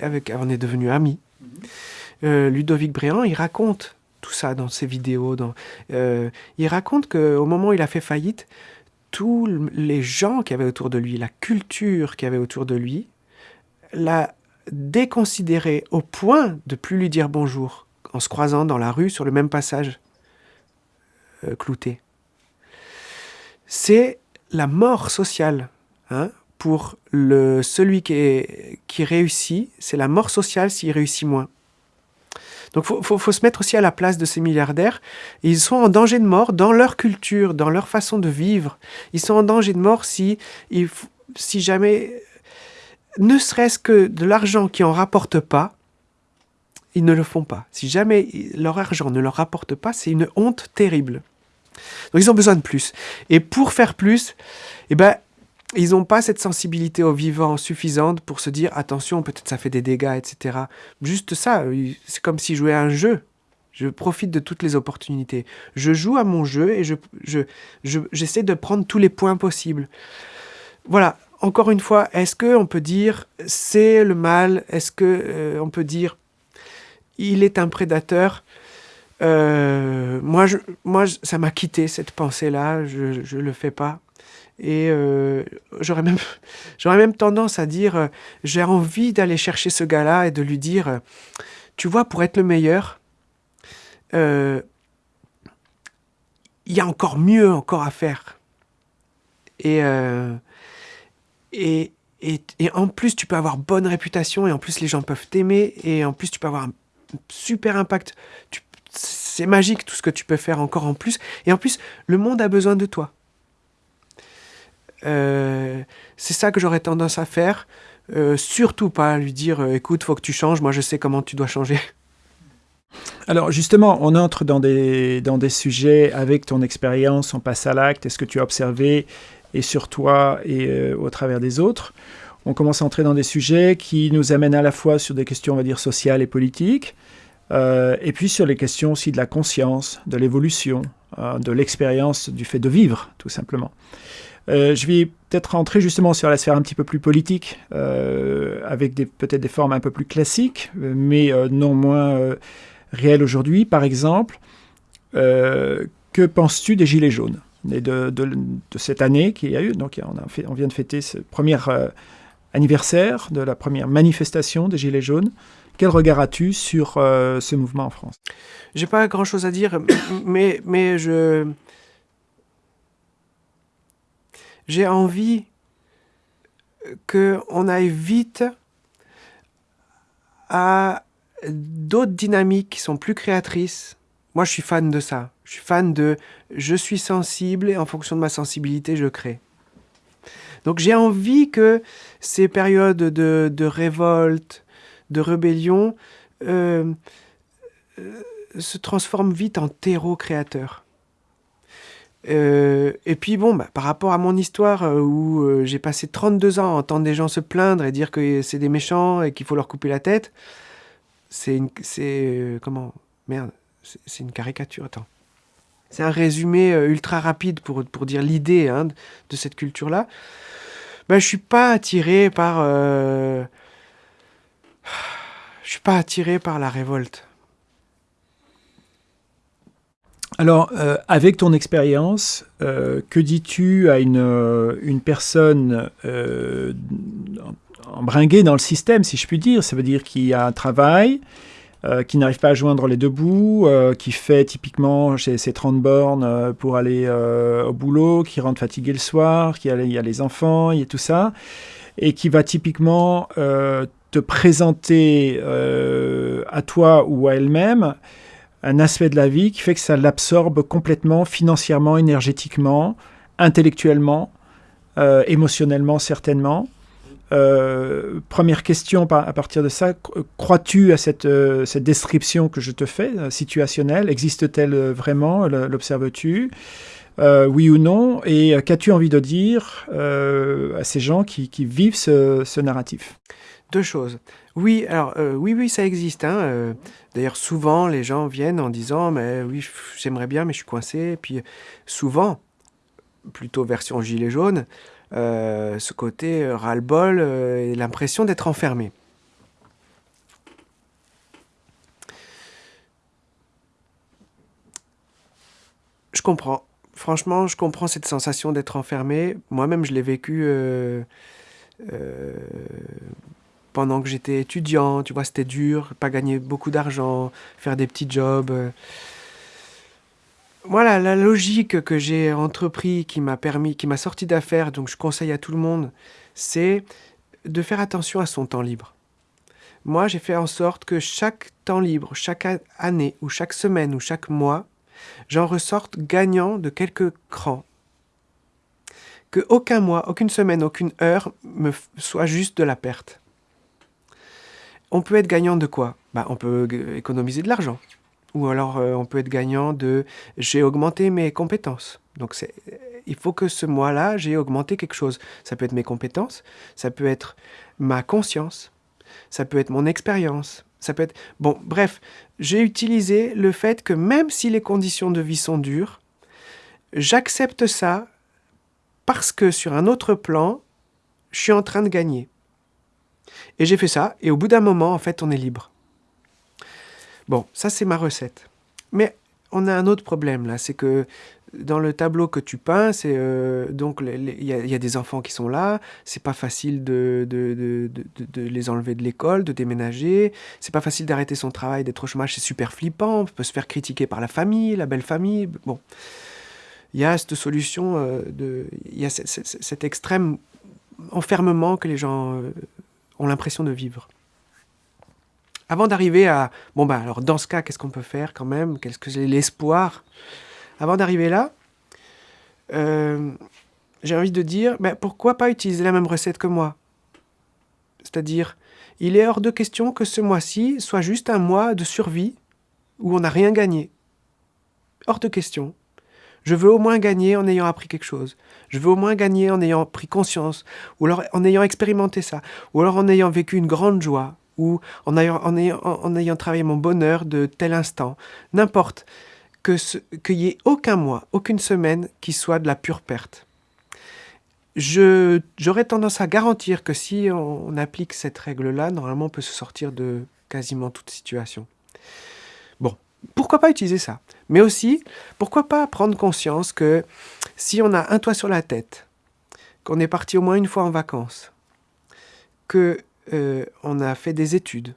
Avec, on est devenus amis. Mhm. Ludovic Bréant, il raconte tout ça dans ses vidéos. Dans, il raconte qu'au moment où il a fait faillite, tous les gens qui avaient autour de lui, la culture qui avait autour de lui, l'a déconsidéré au point de plus lui dire bonjour en se croisant dans la rue sur le même passage euh, clouté. C'est la mort sociale. Hein, pour le, celui qui, qui réussit, c'est la mort sociale s'il réussit moins. Donc il faut, faut, se mettre aussi à la place de ces milliardaires. Ils sont en danger de mort dans leur culture, dans leur façon de vivre. Ils sont en danger de mort si, si jamais ne serait-ce que de l'argent qui en rapporte pas, ils ne le font pas. Si jamais leur argent ne leur rapporte pas, c'est une honte terrible. Donc ils ont besoin de plus. Et pour faire plus, eh ben, ils n'ont pas cette sensibilité au vivant suffisante pour se dire attention, peut-être ça fait des dégâts, etc. Juste ça, c'est comme si jouais à un jeu. Je profite de toutes les opportunités. Je joue à mon jeu et je, j'essaie de prendre tous les points possibles. Voilà, encore une fois, est-ce qu'on peut dire c'est le mal? Est-ce qu'on euh, peut dire il est un prédateur? Euh, moi, moi, ça m'a quitté cette pensée-là. Je ne le fais pas. Et euh, j'aurais même, <laughs> même tendance à dire j'ai envie d'aller chercher ce gars-là et de lui dire tu vois, pour être le meilleur, il y a encore mieux encore à faire. Et et, et, en plus, tu peux avoir bonne réputation, et en plus, les gens peuvent t'aimer, et en plus, tu peux avoir un super impact. C'est magique tout ce que tu peux faire encore en plus. Et en plus, le monde a besoin de toi. Euh, c'est ça que j'aurais tendance à faire. Euh, surtout pas lui dire euh, écoute, faut que tu changes, moi je sais comment tu dois changer. Alors justement, on entre dans des, dans des sujets avec ton expérience, on passe à l'acte, est-ce que tu as observé et sur toi et euh, au travers des autres. On commence à entrer dans des sujets qui nous amènent à la fois sur des questions, on va dire, sociales et politiques, euh, et puis sur les questions aussi de la conscience, de l'évolution, euh, de l'expérience du fait de vivre, tout simplement. je vais peut-être rentrer justement sur la sphère un petit peu plus politique, avec peut-être des formes un peu plus classiques, mais non moins réelles aujourd'hui. Par exemple, que penses-tu des Gilets jaunes? De, de, cette année qui a eu. Donc on, vient de fêter ce premier euh, anniversaire de la première manifestation des Gilets jaunes. quel regard as-tu sur ce mouvement en France? J'ai pas grand-chose à dire, <coughs> mais, mais je... J'ai envie qu'on aille vite à d'autres dynamiques qui sont plus créatrices. Moi, je suis fan de ça. Je suis fan de je suis sensible et en fonction de ma sensibilité, je crée. Donc j'ai envie que ces périodes de, révolte, de rébellion, euh, euh, se transforment vite en terreau créateur. Euh, et puis bon, bah, par rapport à mon histoire où j'ai passé 32 ans à entendre des gens se plaindre et dire que c'est des méchants et qu'il faut leur couper la tête, c'est une... C'est... comment? Merde, c'est une caricature, attends. C'est un résumé ultra rapide pour, dire l'idée hein, de cette culture-là. Ben, je suis pas attiré par... Euh... Je suis pas attiré par la révolte. Alors, euh, avec ton expérience, euh, que dis-tu à une, euh, une personne embringuée dans le système, si je puis dire? Ça veut dire qu'il y a un travail, euh, qui n'arrive pas à joindre les deux bouts, euh, qui fait typiquement chez ses 30 bornes euh, pour aller au boulot, qui rentre fatigué le soir, qui a, il y a les enfants, il y a tout ça, et qui va typiquement te présenter à toi ou à elle-même un aspect de la vie qui fait que ça l'absorbe complètement, financièrement, énergétiquement, intellectuellement, émotionnellement certainement. Euh, première question à partir de ça, crois-tu à cette, euh, cette, description que je te fais, euh, situationnelle? Existe-t-elle vraiment? L'observes-tu? Oui ou non? Et qu'as-tu envie de dire à ces gens qui, vivent ce, ce, narratif? Deux choses. Oui, alors oui, oui, ça existe. Hein, D'ailleurs, souvent, les gens viennent en disant, mais oui, j'aimerais bien, mais je suis coincé. Et puis, souvent, plutôt version gilet jaune, euh, ce côté euh, ras-le-bol euh, et l'impression d'être enfermé. Je comprends. Franchement, je comprends cette sensation d'être enfermé. Moi-même, je l'ai vécu pendant que j'étais étudiant. Tu vois, c'était dur, pas gagner beaucoup d'argent, faire des petits jobs. Voilà, la logique que j'ai entrepris, qui m'a permis, qui m'a sorti d'affaires, donc je conseille à tout le monde, c'est de faire attention à son temps libre. Moi, j'ai fait en sorte que chaque temps libre, chaque année, ou chaque semaine, ou chaque mois, j'en ressorte gagnant de quelques crans. Que aucun mois, aucune semaine, aucune heure me soit juste de la perte. On peut être gagnant de quoi? Bah, On peut économiser de l'argent. Ou alors euh, on peut être gagnant de j'ai augmenté mes compétences. Donc il faut que ce mois-là, j'ai augmenté quelque chose. Ça peut être mes compétences, ça peut être ma conscience, ça peut être mon expérience, ça peut être... Bon, bref, j'ai utilisé le fait que même si les conditions de vie sont dures, j'accepte ça parce que sur un autre plan, je suis en train de gagner. Et j'ai fait ça, et au bout d'un moment, en fait, on est libre. Bon, ça c'est ma recette. Mais on a un autre problème là, c'est que dans le tableau que tu peins, c'est euh, donc il y, a des enfants qui sont là, c'est pas facile de, les enlever de l'école, de déménager, c'est pas facile d'arrêter son travail, d'être au chômage, c'est super flippant, on peut se faire critiquer par la famille, la belle famille, bon. Il y a cette solution, euh, il y a cet extrême enfermement que les gens euh, ont l'impression de vivre. Avant d'arriver à, bon bah alors dans ce cas, qu'est-ce qu'on peut faire quand même? Qu'est-ce que c'est l'espoir? Avant d'arriver là, euh, j'ai envie de dire, mais pourquoi pas utiliser la même recette que moi? C'est-à-dire, il est hors de question que ce mois-ci soit juste un mois de survie où on n'a rien gagné. Hors de question. Je veux au moins gagner en ayant appris quelque chose. Je veux au moins gagner en ayant pris conscience, ou alors en ayant expérimenté ça, ou alors en ayant vécu une grande joie, ou en ayant, travaillé mon bonheur de tel instant, n'importe, qu'il n'y ait aucun mois, aucune semaine qui soit de la pure perte. J'aurais tendance à garantir que si on, applique cette règle-là, normalement on peut se sortir de quasiment toute situation. Bon, pourquoi pas utiliser ça? Mais aussi, pourquoi pas prendre conscience que si on a un toit sur la tête, qu'on est parti au moins une fois en vacances, que euh, on a fait des études,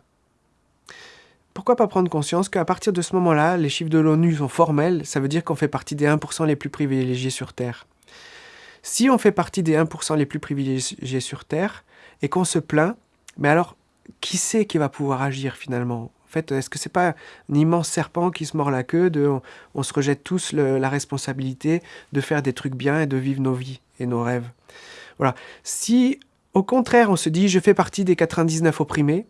pourquoi pas prendre conscience qu'à partir de ce moment-là, les chiffres de l'ONU sont formels, ça veut dire qu'on fait partie des 1% les plus privilégiés sur Terre. Si on fait partie des 1% les plus privilégiés sur Terre et qu'on se plaint, mais alors qui c'est qui va pouvoir agir finalement? En fait, est-ce que c'est pas un immense serpent qui se mord la queue de on, se rejette tous la responsabilité de faire des trucs bien et de vivre nos vies et nos rêves? Voilà. Si au contraire on se dit je fais partie des 99 opprimés,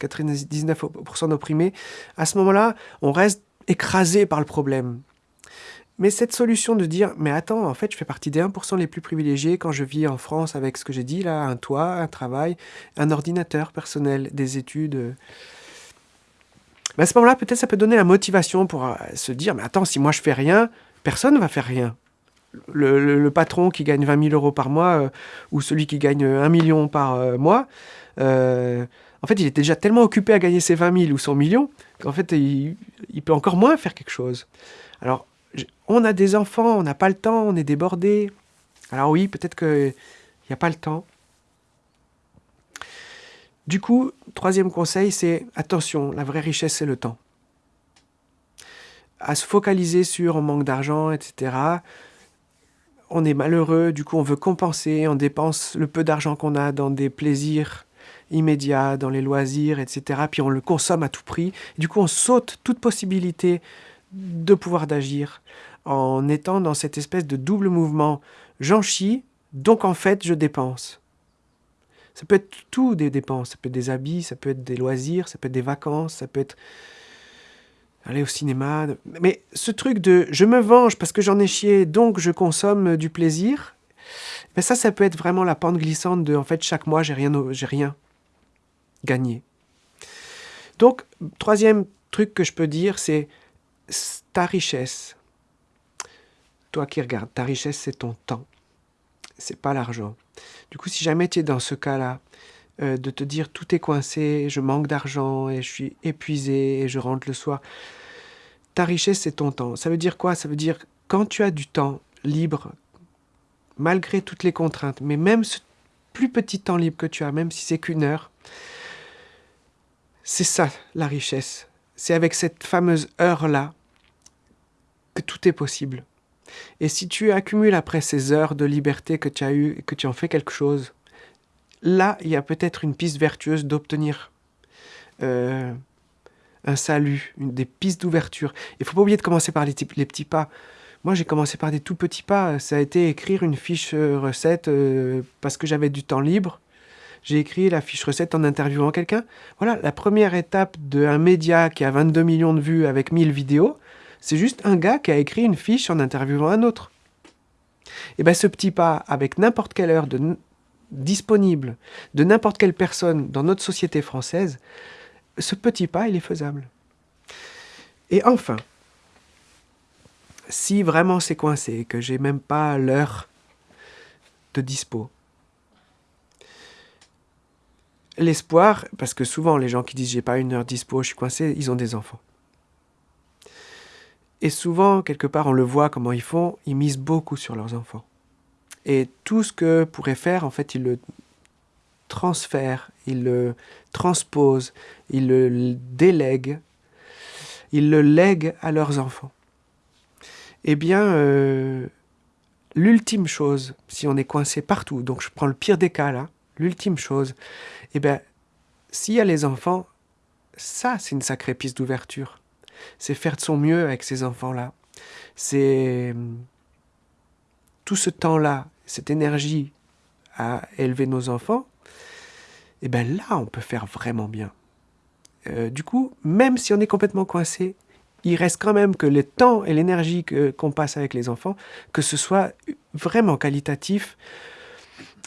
99% d'opprimés, à ce moment-là, on reste écrasé par le problème. Mais cette solution de dire, mais attends, en fait, je fais partie des 1% les plus privilégiés quand je vis en France avec ce que j'ai dit là, un toit, un travail, un ordinateur personnel, des études. Mais à ce moment-là, peut-être ça peut donner la motivation pour euh, se dire, mais attends, si moi je fais rien, personne ne va faire rien. Le, patron qui gagne 20 000 euros par mois euh, ou celui qui gagne 1 million par euh, mois, en fait, il était déjà tellement occupé à gagner ses 20 000 ou 100 millions qu'en fait, il, peut encore moins faire quelque chose. Alors, on a des enfants, on n'a pas le temps, on est débordé. Alors oui, peut-être qu'il n'y a pas le temps. Du coup, troisième conseil, c'est attention, la vraie richesse, c'est le temps. À se focaliser sur manque d'argent, etc. On est malheureux, du coup on veut compenser, on dépense le peu d'argent qu'on a dans des plaisirs immédiat, dans les loisirs, etc. Puis on le consomme à tout prix. Du coup, on saute toute possibilité de pouvoir d'agir en étant dans cette espèce de double mouvement. J'en chie, donc en fait, je dépense. Ça peut être tout des dépenses. Ça peut être des habits, ça peut être des loisirs, ça peut être des vacances, ça peut être aller au cinéma. Mais ce truc de je me venge parce que j'en ai chié, donc je consomme du plaisir, mais ça, ça peut être vraiment la pente glissante de en fait chaque mois j'ai rien, rien gagner. Donc, troisième truc que je peux dire, c'est ta richesse. Toi qui regardes, ta richesse, c'est ton temps. C'est pas l'argent. Du coup, si jamais tu es dans ce cas-là, euh, de te dire tout est coincé, je manque d'argent et je suis épuisé et je rentre le soir, ta richesse, c'est ton temps. Ça veut dire quoi? Ça veut dire quand tu as du temps libre, malgré toutes les contraintes, mais même ce plus petit temps libre que tu as, même si c'est qu'une heure, c'est ça la richesse. C'est avec cette fameuse heure-là que tout est possible. Et si tu accumules après ces heures de liberté que tu as eues et que tu en fais quelque chose, là, il y a peut-être une piste vertueuse d'obtenir euh, un salut, une, des pistes d'ouverture. Il faut pas oublier de commencer par les, petits pas. Moi, j'ai commencé par des tout petits pas. Ça a été écrire une fiche euh, recette euh, parce que j'avais du temps libre j'ai écrit la fiche recette en interviewant quelqu'un. Voilà, la première étape d'un média qui a 22 millions de vues avec 1000 vidéos, c'est juste un gars qui a écrit une fiche en interviewant un autre. Et bien ce petit pas, avec n'importe quelle heure de, disponible de n'importe quelle personne dans notre société française, ce petit pas, il est faisable. Et enfin, si vraiment c'est coincé, que j'ai même pas l'heure de dispo, l'espoir, parce que souvent les gens qui disent j'ai pas une heure dispo, je suis coincé, ils ont des enfants. Et souvent, quelque part, on le voit comment ils font, ils misent beaucoup sur leurs enfants. Et tout ce que pourraient faire, en fait, ils le transfèrent, ils le transposent, ils le délèguent, ils le lèguent à leurs enfants. Eh bien, euh, l'ultime chose, si on est coincé partout, donc je prends le pire des cas là, l'ultime chose, eh bien, s'il y a les enfants, ça, c'est une sacrée piste d'ouverture. C'est faire de son mieux avec ces enfants-là. C'est hum, tout ce temps-là, cette énergie à élever nos enfants, eh bien là, on peut faire vraiment bien. Euh, du coup, même si on est complètement coincé, il reste quand même que le temps et l'énergie qu'on passe avec les enfants, que ce soit vraiment qualitatif,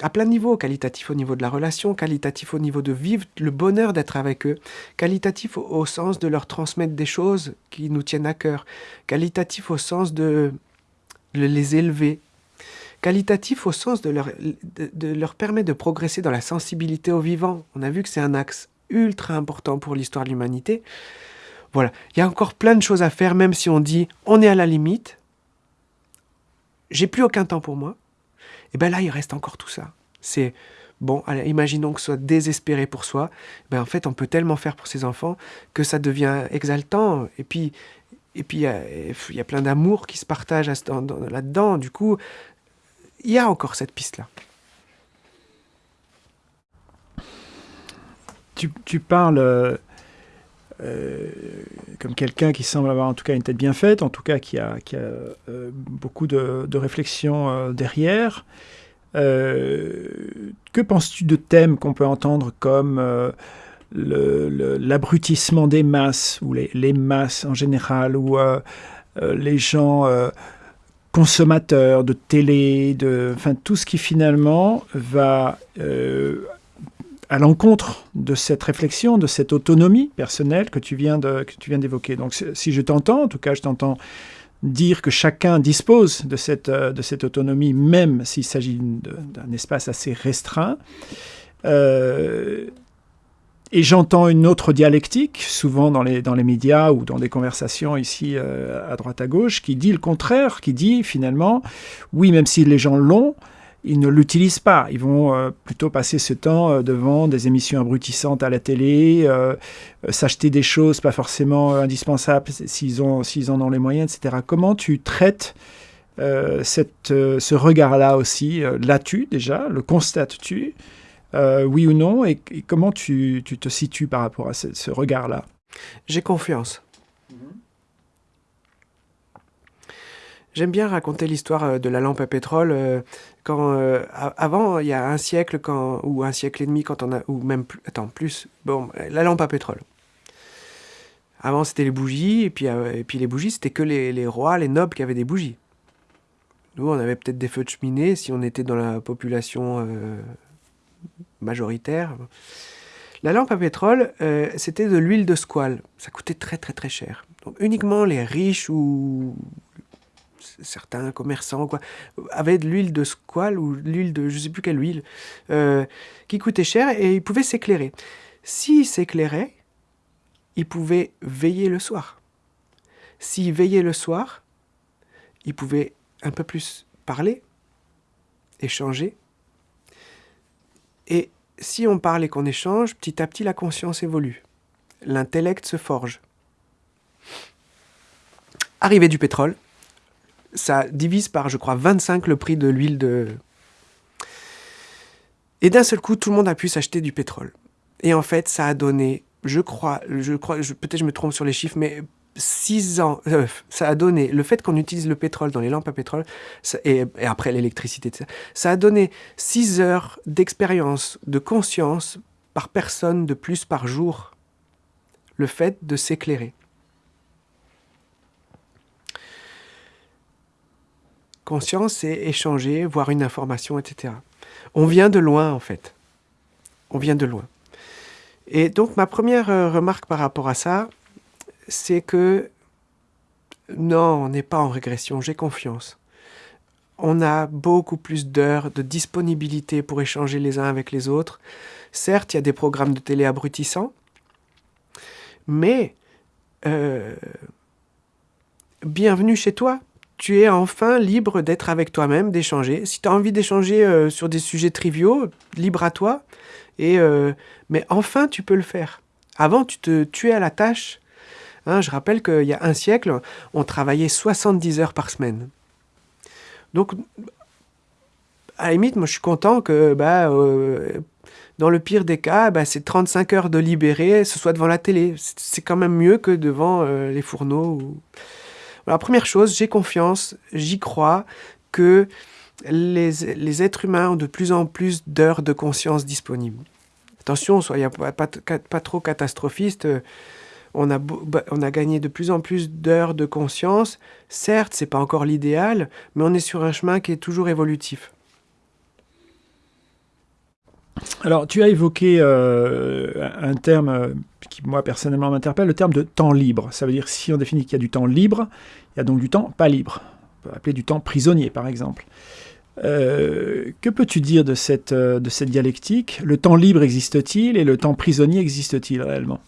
à plein niveau, qualitatif au niveau de la relation, qualitatif au niveau de vivre le bonheur d'être avec eux, qualitatif au, sens de leur transmettre des choses qui nous tiennent à cœur, qualitatif au sens de, les élever, qualitatif au sens de leur, de leur permettre de progresser dans la sensibilité au vivant. On a vu que c'est un axe ultra important pour l'histoire de l'humanité. Voilà, il y a encore plein de choses à faire, même si on dit on est à la limite, j'ai plus aucun temps pour moi, et bien là, il reste encore tout ça. C'est Bon, imaginons que ce soit désespéré pour soi. Ben, en fait, on peut tellement faire pour ses enfants que ça devient exaltant. Et puis, et puis il y, a plein d'amour qui se partage là-dedans. Du coup, il y a encore cette piste-là. Tu, parles euh, euh, comme quelqu'un qui semble avoir en tout cas une tête bien faite, en tout cas qui a, qui a euh, beaucoup de, de réflexion derrière. que penses-tu de thèmes qu'on peut entendre comme l'abrutissement des masses, ou les, les, masses en général, ou les gens consommateurs de télé, de, enfin, tout ce qui finalement va euh, à l'encontre de cette réflexion, de cette autonomie personnelle que tu viens d'évoquer. Donc, si je t'entends, en tout cas, je t'entends dire que chacun dispose de cette, euh, de cette autonomie, même s'il s'agit d'un espace assez restreint. Euh, et j'entends une autre dialectique, souvent dans les, dans les médias ou dans des conversations ici euh, à droite à gauche, qui dit le contraire, qui dit finalement, oui, même si les gens l'ont, ils ne l'utilisent pas. Ils vont euh, plutôt passer ce temps euh, devant des émissions abrutissantes à la télé, s'acheter des choses pas forcément indispensables s'ils en ont les moyens, etc. Comment tu traites cette, ce regard-là aussi L'as-tu déjà? Le constates-tu? Euh, oui ou non, et, comment tu, te situes par rapport à ce, regard-là? J'ai confiance. J'aime bien raconter l'histoire euh, de la lampe à pétrole. Euh, quand, avant, il y a un siècle quand, ou un siècle et demi, quand on a, ou même plus, attends, plus, bon, la lampe à pétrole. Avant, c'était les bougies, et puis, et puis les bougies, c'était que les, les, rois, les nobles qui avaient des bougies. Nous, on avait peut-être des feux de cheminée si on était dans la population majoritaire. La lampe à pétrole, euh, c'était de l'huile de squale. Ça coûtait très très très cher. Donc uniquement les riches ou certains commerçants quoi, avaient de l'huile de squale ou l'huile de je sais plus quelle huile euh, qui coûtait cher et ils pouvaient s'éclairer. S'ils s'éclairaient, ils pouvaient veiller le soir. S'ils veillaient le soir, ils pouvaient un peu plus parler, échanger, si on parle et qu'on échange, petit à petit la conscience évolue. L'intellect se forge. Arrivée du pétrole, ça divise par, je crois, 25 le prix de l'huile de... Et d'un seul coup, tout le monde a pu s'acheter du pétrole. Et en fait, ça a donné, je crois, je crois, peut-être je me trompe sur les chiffres, mais 6 ans, euh, ça a donné, le fait qu'on utilise le pétrole dans les lampes à pétrole, et, après l'électricité, ça a donné 6 heures d'expérience, de conscience par personne de plus par jour. Le fait de s'éclairer. Conscience, c'est échanger, voir une information, etc. On vient de loin, en fait. On vient de loin. Et donc, ma première euh, remarque par rapport à ça, c'est que non, on n'est pas en régression, j'ai confiance. On a beaucoup plus d'heures de disponibilité pour échanger les uns avec les autres. Certes, il y a des programmes de télé abrutissants, mais euh, bienvenue chez toi. Tu es enfin libre d'être avec toi-même, d'échanger. Si tu as envie d'échanger euh, sur des sujets triviaux, libre à toi. Et, euh, mais enfin, tu peux le faire. Avant, tu te tuais à la tâche Hein, je rappelle qu'il y a un siècle, on travaillait 70 heures par semaine. Donc, à la limite, moi je suis content que bah, euh, dans le pire des cas, bah, c'est 35 heures de libéré, ce soit devant la télé. C'est quand même mieux que devant euh, les fourneaux. La première chose, j'ai confiance, j'y crois que les, les, êtres humains ont de plus en plus d'heures de conscience disponibles. Attention, soyez pas, trop catastrophiste on a, bah, on a gagné de plus en plus d'heures de conscience. Certes, c'est pas encore l'idéal, mais on est sur un chemin qui est toujours évolutif. Alors, tu as évoqué euh, un terme euh, qui, moi, personnellement, m'interpelle, le terme de temps libre. Ça veut dire, si on définit qu'il y a du temps libre, il y a donc du temps pas libre. On peut appeler du temps prisonnier, par exemple. Euh, que peux-tu dire de cette dialectique? Le temps libre existe-t-il et le temps prisonnier existe-t-il réellement?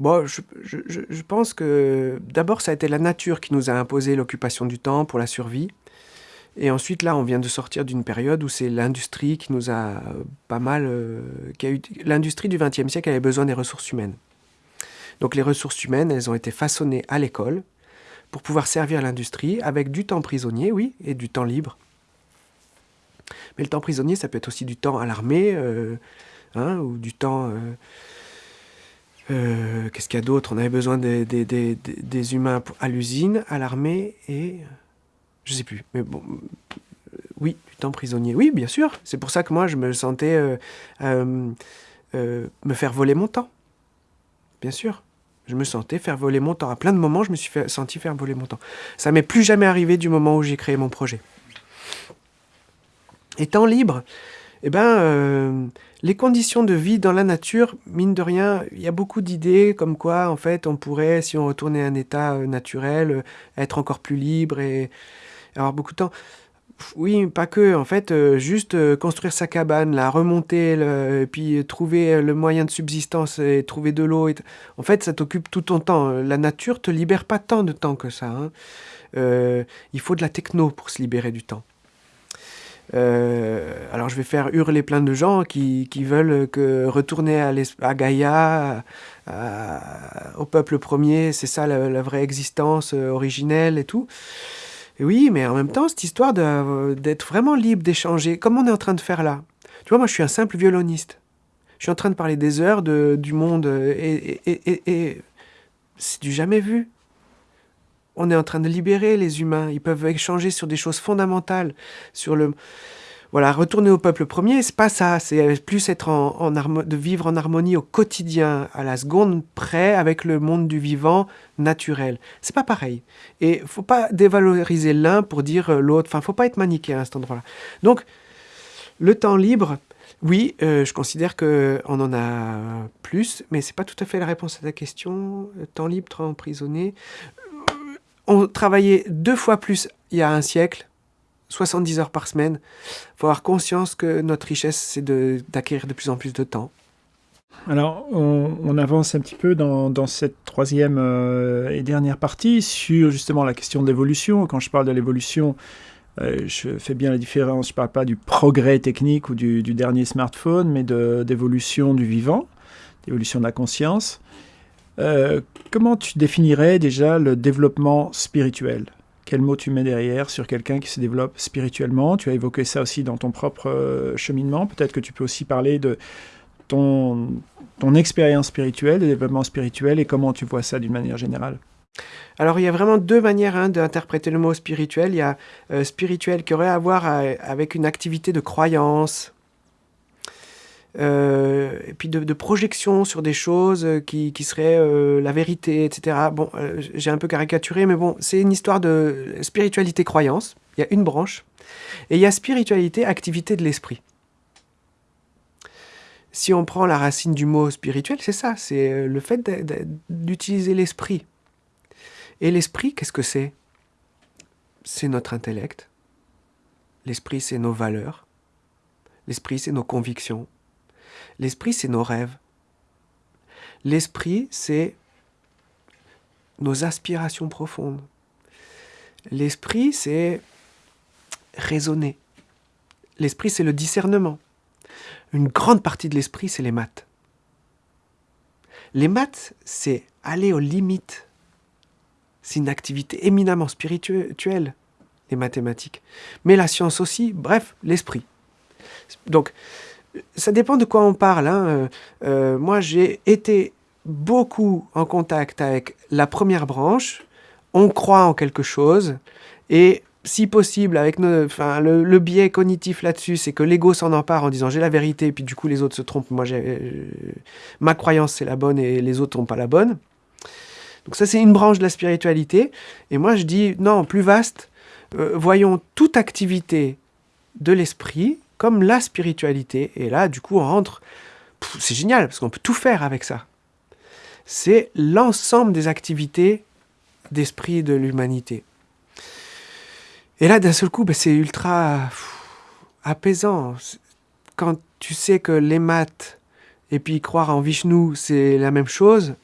Bon, je, pense que d'abord, ça a été la nature qui nous a imposé l'occupation du temps pour la survie. Et ensuite, là, on vient de sortir d'une période où c'est l'industrie qui nous a pas mal... Euh, l'industrie du XXe siècle avait besoin des ressources humaines. Donc les ressources humaines, elles ont été façonnées à l'école pour pouvoir servir l'industrie avec du temps prisonnier, oui, et du temps libre. Mais le temps prisonnier, ça peut être aussi du temps à l'armée, euh, hein, ou du temps... Euh, euh, qu'est-ce qu'il y a d'autre? On avait besoin des, humains à l'usine, à l'armée, et... Je sais plus, mais bon... Oui, du temps prisonnier. Oui, bien sûr. C'est pour ça que moi, je me sentais me faire voler mon temps. Bien sûr. Je me sentais faire voler mon temps. À plein de moments, je me suis senti faire voler mon temps. Ça m'est plus jamais arrivé du moment où j'ai créé mon projet. Étant libre, eh ben, euh, les conditions de vie dans la nature, mine de rien, il y a beaucoup d'idées comme quoi, en fait, on pourrait, si on retournait à un état euh, naturel, euh, être encore plus libre et avoir beaucoup de temps. Oui, pas que. En fait, juste construire sa cabane, la remonter, et puis trouver le moyen de subsistance et trouver de l'eau. En fait, ça t'occupe tout ton temps. La nature te libère pas tant de temps que ça. Hein. il faut de la techno pour se libérer du temps. Euh, alors je vais faire hurler plein de gens qui, qui veulent que retourner à, Gaïa, au peuple premier, c'est ça la, vraie existence euh, originelle et tout. Oui, mais en même temps, cette histoire d'être vraiment libre, d'échanger, comme on est en train de faire là. Tu vois, moi je suis un simple violoniste. Je suis en train de parler des heures du monde et, et, et, et c'est du jamais vu. On est en train de libérer les humains. Ils peuvent échanger sur des choses fondamentales, sur le voilà, retourner au peuple premier, c'est pas ça. C'est plus être en, de vivre en harmonie au quotidien, à la seconde près, avec le monde du vivant naturel. C'est pas pareil. Et faut pas dévaloriser l'un pour dire l'autre. Enfin, faut pas être manichéen à cet endroit-là. Donc, le temps libre, oui, euh, je considère que on en a plus, mais c'est pas tout à fait la réponse à ta question. Temps libre, temps emprisonné on travaillait deux fois plus il y a un siècle, 70 heures par semaine. Il faut avoir conscience que notre richesse, c'est d'acquérir de, plus en plus de temps. Alors, on, avance un petit peu dans, cette troisième euh, et dernière partie sur justement la question de l'évolution. Quand je parle de l'évolution, euh, je fais bien la différence. Je ne parle pas du progrès technique ou du, du dernier smartphone, mais d'évolution du vivant, d'évolution de la conscience. Euh, comment tu définirais déjà le développement spirituel? Quel mot tu mets derrière sur quelqu'un qui se développe spirituellement? Tu as évoqué ça aussi dans ton propre euh, cheminement. Peut-être que tu peux aussi parler de ton, expérience spirituelle, de développement spirituel et comment tu vois ça d'une manière générale. Alors il y a vraiment deux manières hein, d'interpréter le mot spirituel. Il y a euh, spirituel qui aurait à voir avec une activité de croyance, euh, et puis de, projection sur des choses qui, qui seraient euh, la vérité, etc. Bon, euh, j'ai un peu caricaturé, mais bon, c'est une histoire de spiritualité-croyance. Il y a une branche. Et il y a spiritualité, activité de l'esprit. Si on prend la racine du mot spirituel, c'est ça, c'est le fait d'utiliser l'esprit. Et l'esprit, qu'est-ce que c'est? C'est notre intellect. L'esprit, c'est nos valeurs. L'esprit, c'est nos convictions. L'esprit, c'est nos rêves. L'esprit, c'est nos aspirations profondes. L'esprit, c'est raisonner. L'esprit, c'est le discernement. Une grande partie de l'esprit, c'est les maths. Les maths, c'est aller aux limites. C'est une activité éminemment spirituelle, les mathématiques. Mais la science aussi, bref, l'esprit. Donc, ça dépend de quoi on parle. Hein. Euh, euh, moi, j'ai été beaucoup en contact avec la première branche. On croit en quelque chose. Et si possible, avec enfin, le, biais cognitif là-dessus, c'est que l'ego s'en empare en disant j'ai la vérité, et puis du coup les autres se trompent. Moi, euh, ma croyance c'est la bonne et les autres n'ont pas la bonne. Donc ça, c'est une branche de la spiritualité. Et moi, je dis non, plus vaste. voyons toute activité de l'esprit comme la spiritualité. Et là, du coup, on rentre... C'est génial, parce qu'on peut tout faire avec ça. C'est l'ensemble des activités d'esprit de l'humanité. Et là, d'un seul coup, ben, c'est ultra apaisant. Quand tu sais que les maths et puis croire en Vishnu, c'est la même chose,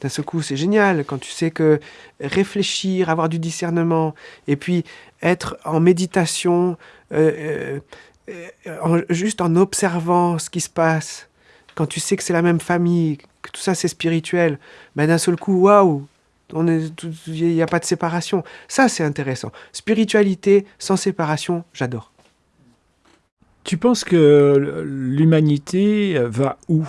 D'un seul coup, c'est génial quand tu sais que réfléchir, avoir du discernement, et puis être en méditation, euh, euh, juste en observant ce qui se passe, quand tu sais que c'est la même famille, que tout ça c'est spirituel, ben d'un seul coup, waouh, il n'y a pas de séparation. Ça, c'est intéressant. Spiritualité sans séparation, j'adore. Tu penses que l'humanité va où?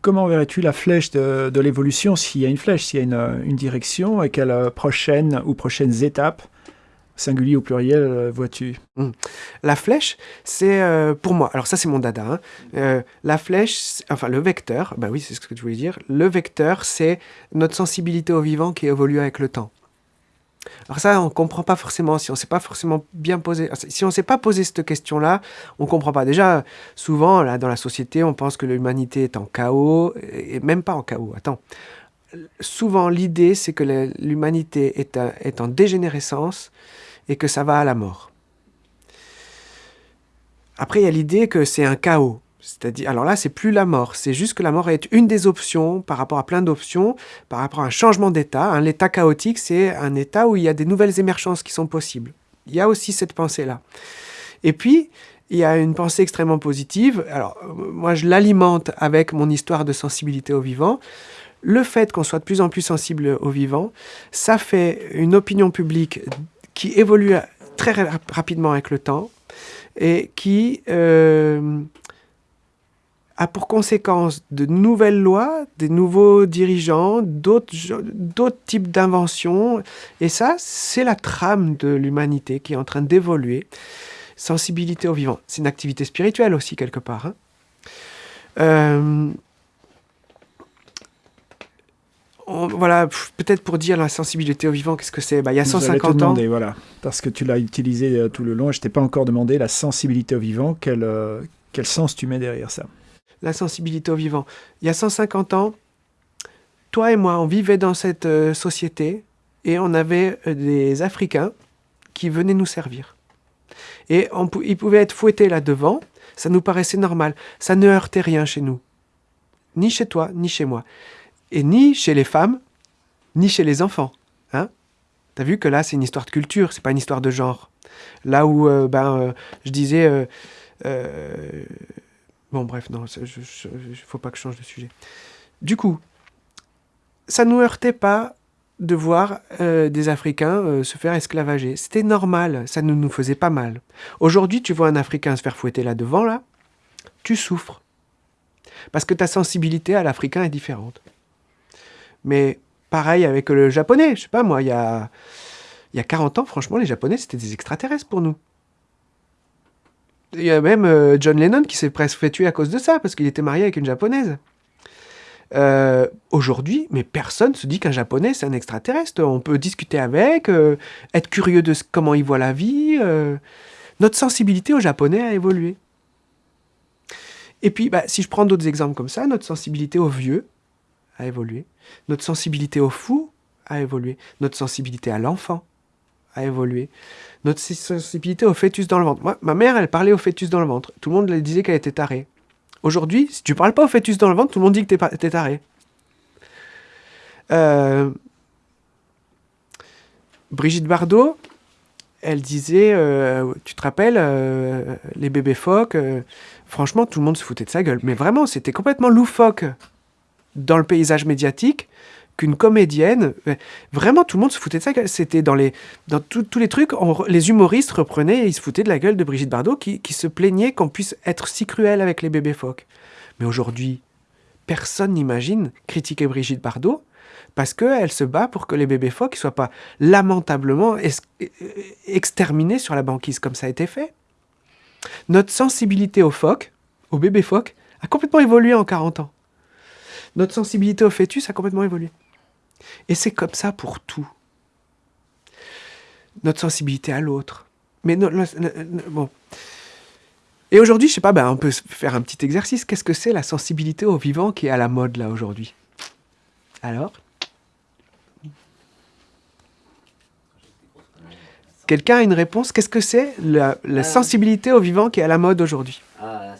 Comment verrais-tu la flèche de, l'évolution s'il y a une flèche, s'il y a une, une direction et quelles prochaines ou prochaines étapes singulier ou pluriel euh, vois-tu hmm. La flèche, c'est euh, pour moi, alors ça c'est mon dada, hein. euh, la flèche, enfin le vecteur, bah oui c'est ce que tu voulais dire, le vecteur c'est notre sensibilité au vivant qui évolue avec le temps. Alors ça, on ne comprend pas forcément, si on ne s'est pas forcément bien posé, si on s'est pas posé cette question-là, on ne comprend pas. Déjà, souvent, là, dans la société, on pense que l'humanité est en chaos, et même pas en chaos, attends. Souvent, l'idée, c'est que l'humanité est en dégénérescence, et que ça va à la mort. Après, il y a l'idée que c'est un chaos. C'est-à-dire, alors là, c'est plus la mort, c'est juste que la mort est une des options par rapport à plein d'options, par rapport à un changement d'état. L'état chaotique, c'est un état où il y a des nouvelles émergences qui sont possibles. Il y a aussi cette pensée-là. Et puis, il y a une pensée extrêmement positive. Alors, moi, je l'alimente avec mon histoire de sensibilité au vivant. Le fait qu'on soit de plus en plus sensible au vivant, ça fait une opinion publique qui évolue très rapidement avec le temps et qui euh, a pour conséquence de nouvelles lois, des nouveaux dirigeants, d'autres types d'inventions. Et ça, c'est la trame de l'humanité qui est en train d'évoluer. Sensibilité au vivant. C'est une activité spirituelle aussi, quelque part. Hein. Euh, voilà, peut-être pour dire la sensibilité au vivant, qu'est-ce que c'est? Bah, Il y a 150 demander, ans. Voilà, parce que tu l'as utilisé euh, tout le long et je t'ai pas encore demandé la sensibilité au vivant. Quel, euh, quel sens tu mets derrière ça? La sensibilité au vivant. Il y a 150 ans, toi et moi, on vivait dans cette euh, société et on avait des Africains qui venaient nous servir. Et on, ils pouvaient être fouettés là devant, ça nous paraissait normal. Ça ne heurtait rien chez nous. Ni chez toi, ni chez moi et ni chez les femmes, ni chez les enfants. Hein T'as vu que là, c'est une histoire de culture, c'est pas une histoire de genre. Là où, euh, ben, euh, je disais... Euh, bon, bref, non, il faut pas que je change de sujet. Du coup, ça nous heurtait pas de voir des Africains se faire esclavager. C'était normal, ça ne nous faisait pas mal. Aujourd'hui, tu vois un Africain se faire fouetter là devant, là, tu souffres. Parce que ta sensibilité à l'Africain est différente. Mais pareil avec le japonais, je sais pas moi, il y a, il y a 40 ans, franchement, les japonais, c'était des extraterrestres pour nous. Il y a même euh, John Lennon qui s'est presque fait tuer à cause de ça, parce qu'il était marié avec une japonaise. Euh, aujourd'hui, mais personne se dit qu'un japonais, c'est un extraterrestre. On peut discuter avec, euh, être curieux de comment il voit la vie. Notre sensibilité au japonais a évolué. Et puis, bah, si je prends d'autres exemples comme ça, notre sensibilité aux vieux, a évolué. Notre sensibilité au fou a évolué. Notre sensibilité à l'enfant a évolué. Notre sensibilité au fœtus dans le ventre. Moi, ma mère, elle parlait au fœtus dans le ventre. Tout le monde disait qu'elle était tarée. Aujourd'hui, si tu parles pas au fœtus dans le ventre, tout le monde dit que tu es, taré. Euh, Brigitte Bardot, elle disait, euh, tu te rappelles, euh, les bébés phoques, franchement, tout le monde se foutait de sa gueule. Mais vraiment, c'était complètement loufoque dans le paysage médiatique qu'une comédienne, vraiment tout le monde se foutait de ça. C'était dans les dans tous les trucs, les humoristes reprenaient et ils se foutaient de la gueule de Brigitte Bardot qui, se plaignait qu'on puisse être si cruel avec les bébés phoques. Mais aujourd'hui, personne n'imagine critiquer Brigitte Bardot parce qu'elle se bat pour que les bébés phoques ne soient pas lamentablement exterminés sur la banquise comme ça a été fait. Notre sensibilité aux phoques, aux bébés phoques, a complètement évolué en 40 ans notre sensibilité au fœtus a complètement évolué. Et c'est comme ça pour tout. Notre sensibilité à l'autre. Mais bon. Et aujourd'hui, je sais pas, ben, on peut faire un petit exercice. Qu'est-ce que c'est la sensibilité au vivant qui est à la mode là aujourd'hui? Alors? Quelqu'un a une réponse? Qu'est-ce que c'est la, euh. sensibilité au vivant qui est à la mode aujourd'hui? Ah,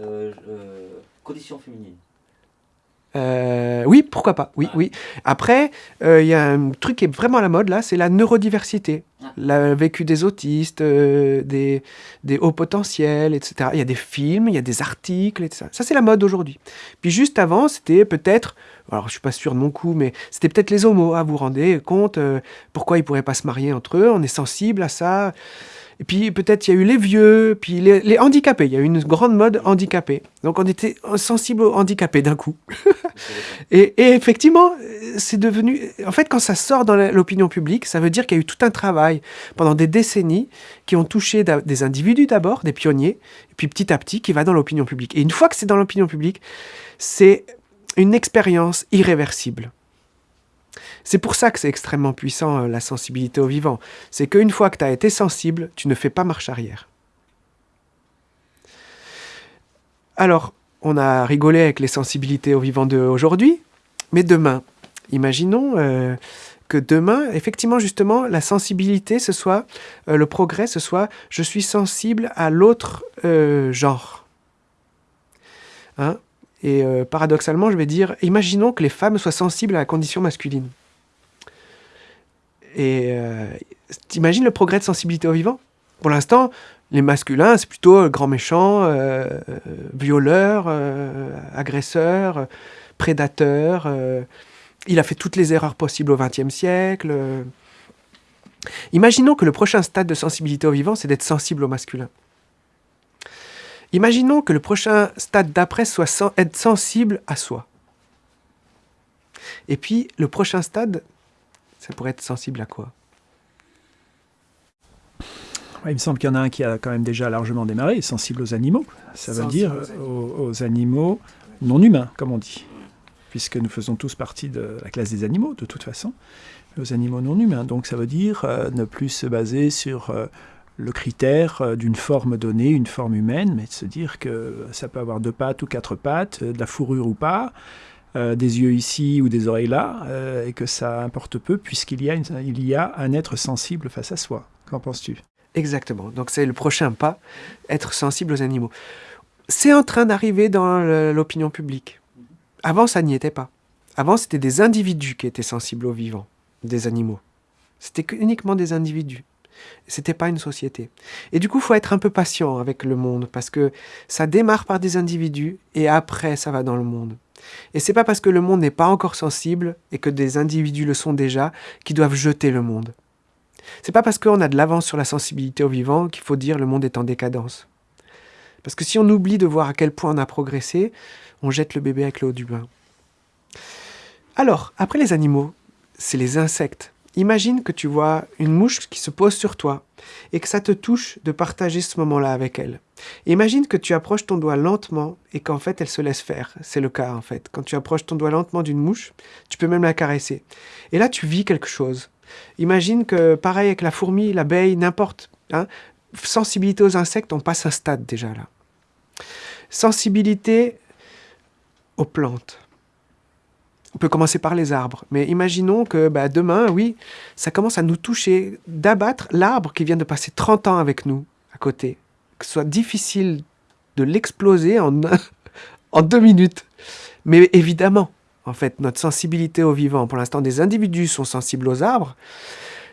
euh, euh, condition féminine. Euh, oui, pourquoi pas. Oui, oui. Après, euh, il y a un truc qui est vraiment à la mode là, c'est la neurodiversité. Le vécu des autistes, euh, des, des hauts potentiels, etc. Il y a des films, il y a des articles, etc. Ça, c'est la mode aujourd'hui. Puis juste avant, c'était peut-être, alors je suis pas sûr de mon coup, mais c'était peut-être les homos. Ah, vous vous rendez compte pourquoi ils pourraient pas se marier entre eux On est sensible à ça. Et puis peut-être il y a eu les vieux, puis les, handicapés. Il y a eu une grande mode handicapée. Donc on était sensible aux handicapés d'un coup. <laughs> et, effectivement, c'est devenu... En fait, quand ça sort dans l'opinion publique, ça veut dire qu'il y a eu tout un travail pendant des décennies qui ont touché des individus d'abord, des pionniers, et puis petit à petit qui va dans l'opinion publique. Et une fois que c'est dans l'opinion publique, c'est une expérience irréversible. C'est pour ça que c'est extrêmement puissant, euh, la sensibilité au vivant. C'est qu'une fois que tu as été sensible, tu ne fais pas marche arrière. Alors, on a rigolé avec les sensibilités au vivant d'aujourd'hui, mais demain, imaginons euh, que demain, effectivement, justement, la sensibilité, ce soit, euh, le progrès, ce soit, je suis sensible à l'autre genre. Hein? Et paradoxalement, je vais dire, imaginons que les femmes soient sensibles à la condition masculine. Et euh, le progrès de sensibilité au vivant? Pour l'instant, les masculins, c'est plutôt euh, grand méchant, euh, violeur, agresseur, prédateur. il a fait toutes les erreurs possibles au XXe siècle. Imaginons que le prochain stade de sensibilité au vivant, c'est d'être sensible au masculin. Imaginons que le prochain stade d'après soit être sensible à soi. Et puis, le prochain stade, ça pourrait être sensible à quoi? Il me semble qu'il y en a un qui a quand même déjà largement démarré, sensible aux animaux. Ça veut dire aux animaux. non humains, comme on dit. Puisque nous faisons tous partie de la classe des animaux, de toute façon. Aux animaux non humains. Donc ça veut dire euh, ne plus se baser sur euh, le critère euh, d'une forme donnée, une forme humaine, mais de se dire que ça peut avoir deux pattes ou quatre pattes, de la fourrure ou pas, euh, des yeux ici ou des oreilles là, euh, et que ça importe peu puisqu'il y, a y a un être sensible face à soi. Qu'en penses-tu? Exactement. Donc c'est le prochain pas, être sensible aux animaux. C'est en train d'arriver dans l'opinion publique. Avant, ça n'y était pas. Avant, c'était des individus qui étaient sensibles aux vivants, des animaux. C'était uniquement des individus. C'était pas une société. Et du coup, il faut être un peu patient avec le monde parce que ça démarre par des individus et après, ça va dans le monde. Et c'est pas parce que le monde n'est pas encore sensible et que des individus le sont déjà qu'ils doivent jeter le monde. C'est pas parce qu'on a de l'avance sur la sensibilité au vivant qu'il faut dire le monde est en décadence. Parce que si on oublie de voir à quel point on a progressé, on jette le bébé avec l'eau du bain. Alors, après les animaux, c'est les insectes. Imagine que tu vois une mouche qui se pose sur toi et que ça te touche de partager ce moment-là avec elle. Imagine que tu approches ton doigt lentement et qu'en fait elle se laisse faire. C'est le cas en fait. Quand tu approches ton doigt lentement d'une mouche, tu peux même la caresser. Et là tu vis quelque chose. Imagine que pareil avec la fourmi, l'abeille, n'importe. Hein, sensibilité aux insectes, on passe un stade déjà là. Sensibilité aux plantes. On peut commencer par les arbres, mais imaginons que bah, demain, oui, ça commence à nous toucher, d'abattre l'arbre qui vient de passer 30 ans avec nous à côté, que ce soit difficile de l'exploser <laughs> en, deux minutes. Mais évidemment, en fait, notre sensibilité au vivant, pour l'instant, des individus sont sensibles aux arbres.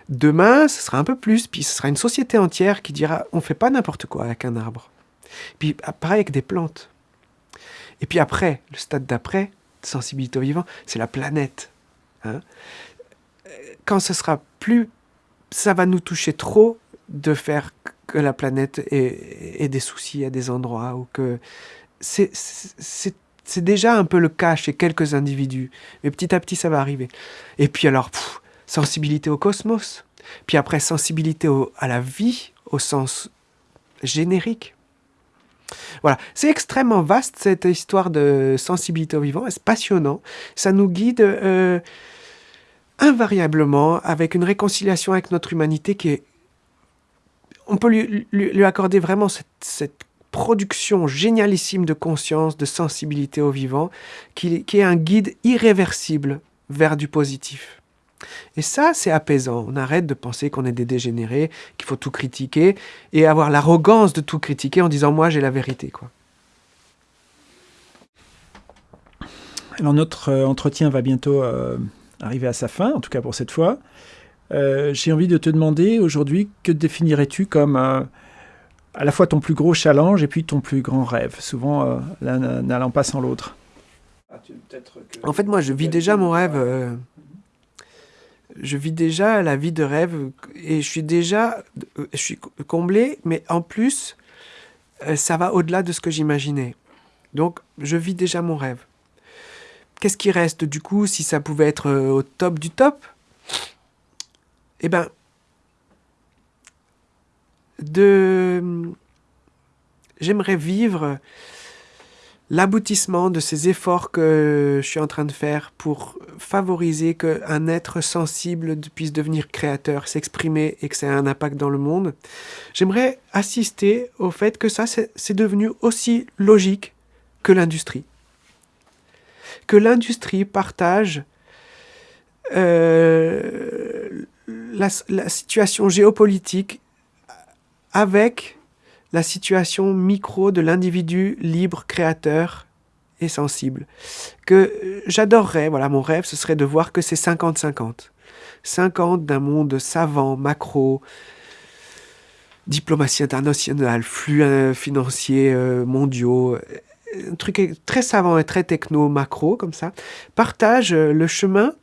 Demain, ce sera un peu plus, puis ce sera une société entière qui dira on fait pas n'importe quoi avec un arbre. Puis pareil avec des plantes. Et puis après, le stade d'après, sensibilité au vivant, c'est la planète. Hein. Quand ce sera plus, ça va nous toucher trop de faire que la planète ait, des soucis à des endroits ou que c'est déjà un peu le cas chez quelques individus, mais petit à petit ça va arriver. Et puis alors, sensibilité au cosmos, puis après sensibilité à la vie au sens générique. Voilà, c'est extrêmement vaste cette histoire de sensibilité au vivant, c'est passionnant, ça nous guide euh, invariablement avec une réconciliation avec notre humanité qui est... On peut lui, accorder vraiment cette, production génialissime de conscience, de sensibilité au vivant, qui est un guide irréversible vers du positif. Et ça, c'est apaisant. On arrête de penser qu'on est des dégénérés, qu'il faut tout critiquer, et avoir l'arrogance de tout critiquer en disant moi j'ai la vérité. quoi. Alors notre entretien va bientôt arriver à sa fin, en tout cas pour cette fois. J'ai envie de te demander aujourd'hui, que définirais-tu comme à la fois ton plus gros challenge et puis ton plus grand rêve, souvent l'un n'allant pas sans l'autre En fait, moi, je vis déjà mon rêve je vis déjà la vie de rêve et je suis déjà je suis comblé, mais en plus, euh, ça va au-delà de ce que j'imaginais. Donc, je vis déjà mon rêve. Qu'est-ce qui reste du coup si ça pouvait être euh, au top du top? Eh ben, de... J'aimerais vivre l'aboutissement de ces efforts que je suis en train de faire pour favoriser qu'un être sensible puisse devenir créateur, s'exprimer et que ça ait un impact dans le monde, j'aimerais assister au fait que ça, c'est devenu aussi logique que l'industrie. Que l'industrie partage euh, la, la situation géopolitique avec la situation micro de l'individu libre, créateur et sensible. Que euh, j'adorerais, voilà, mon rêve, ce serait de voir que c'est 50-50. 50 d'un monde savant, macro, diplomatie internationale, flux euh, financiers euh, mondiaux, un truc très savant et très techno, macro, comme ça, partage le chemin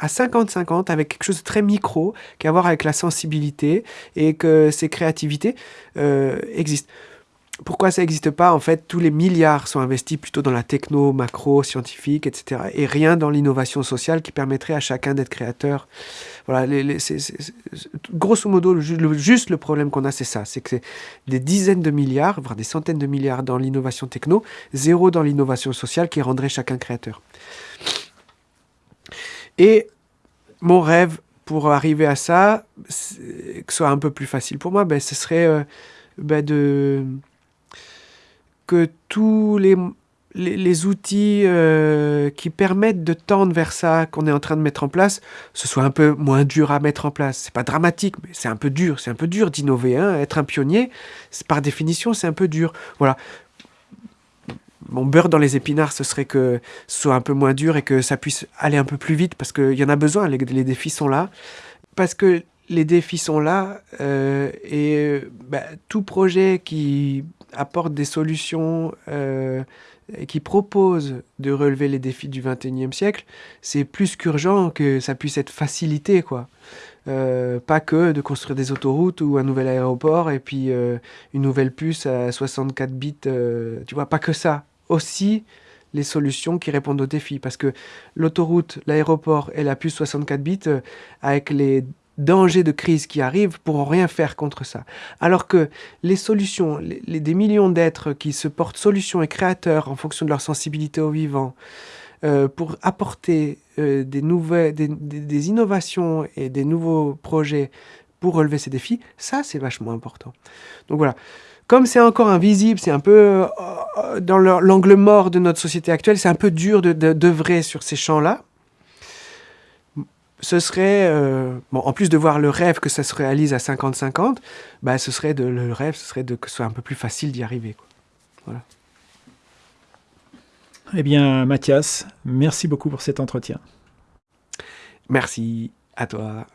à 50-50 avec quelque chose de très micro qui a à voir avec la sensibilité et que ces créativités euh, existent. Pourquoi ça n'existe pas En fait, tous les milliards sont investis plutôt dans la techno, macro, scientifique, etc. Et rien dans l'innovation sociale qui permettrait à chacun d'être créateur. Voilà, grosso modo, juste le problème qu'on a, c'est ça. C'est que c'est des dizaines de milliards, voire des centaines de milliards dans l'innovation techno, zéro dans l'innovation sociale qui rendrait chacun créateur. Et mon rêve pour arriver à ça, que ce soit un peu plus facile pour moi, ben, ce serait euh, ben, de que tous les, outils euh, qui permettent de tendre vers ça qu'on est en train de mettre en place, ce soit un peu moins dur à mettre en place. C'est pas dramatique, mais c'est un peu dur. C'est un peu dur d'innover. Hein. Être un pionnier, par définition, c'est un peu dur. Voilà mon beurre dans les épinards, ce serait que ce soit un peu moins dur et que ça puisse aller un peu plus vite parce qu'il y en a besoin, les, défis sont là. Parce que les défis sont là euh, et bah, tout projet qui apporte des solutions euh, et qui propose de relever les défis du 21e siècle, c'est plus qu'urgent que ça puisse être facilité, quoi. Euh, pas que de construire des autoroutes ou un nouvel aéroport et puis une nouvelle puce à 64 bits, tu vois, pas que ça aussi les solutions qui répondent aux défis. Parce que l'autoroute, l'aéroport et la puce 64 bits, euh, avec les dangers de crise qui arrivent, pourront rien faire contre ça. Alors que les solutions, des millions d'êtres qui se portent solutions et créateurs en fonction de leur sensibilité au vivant, euh, pour apporter euh, des, nouvelles, des, innovations et des nouveaux projets pour relever ces défis, ça c'est vachement important. Donc voilà, comme c'est encore invisible, c'est un peu euh, dans l'angle mort de notre société actuelle, c'est un peu dur d'œuvrer de, sur ces champs-là. Ce serait, euh, bon, en plus de voir le rêve que ça se réalise à 50-50, bah, ce serait de, le rêve, ce serait de, que ce soit un peu plus facile d'y arriver. Voilà. Eh bien, Mathias, merci beaucoup pour cet entretien. Merci à toi.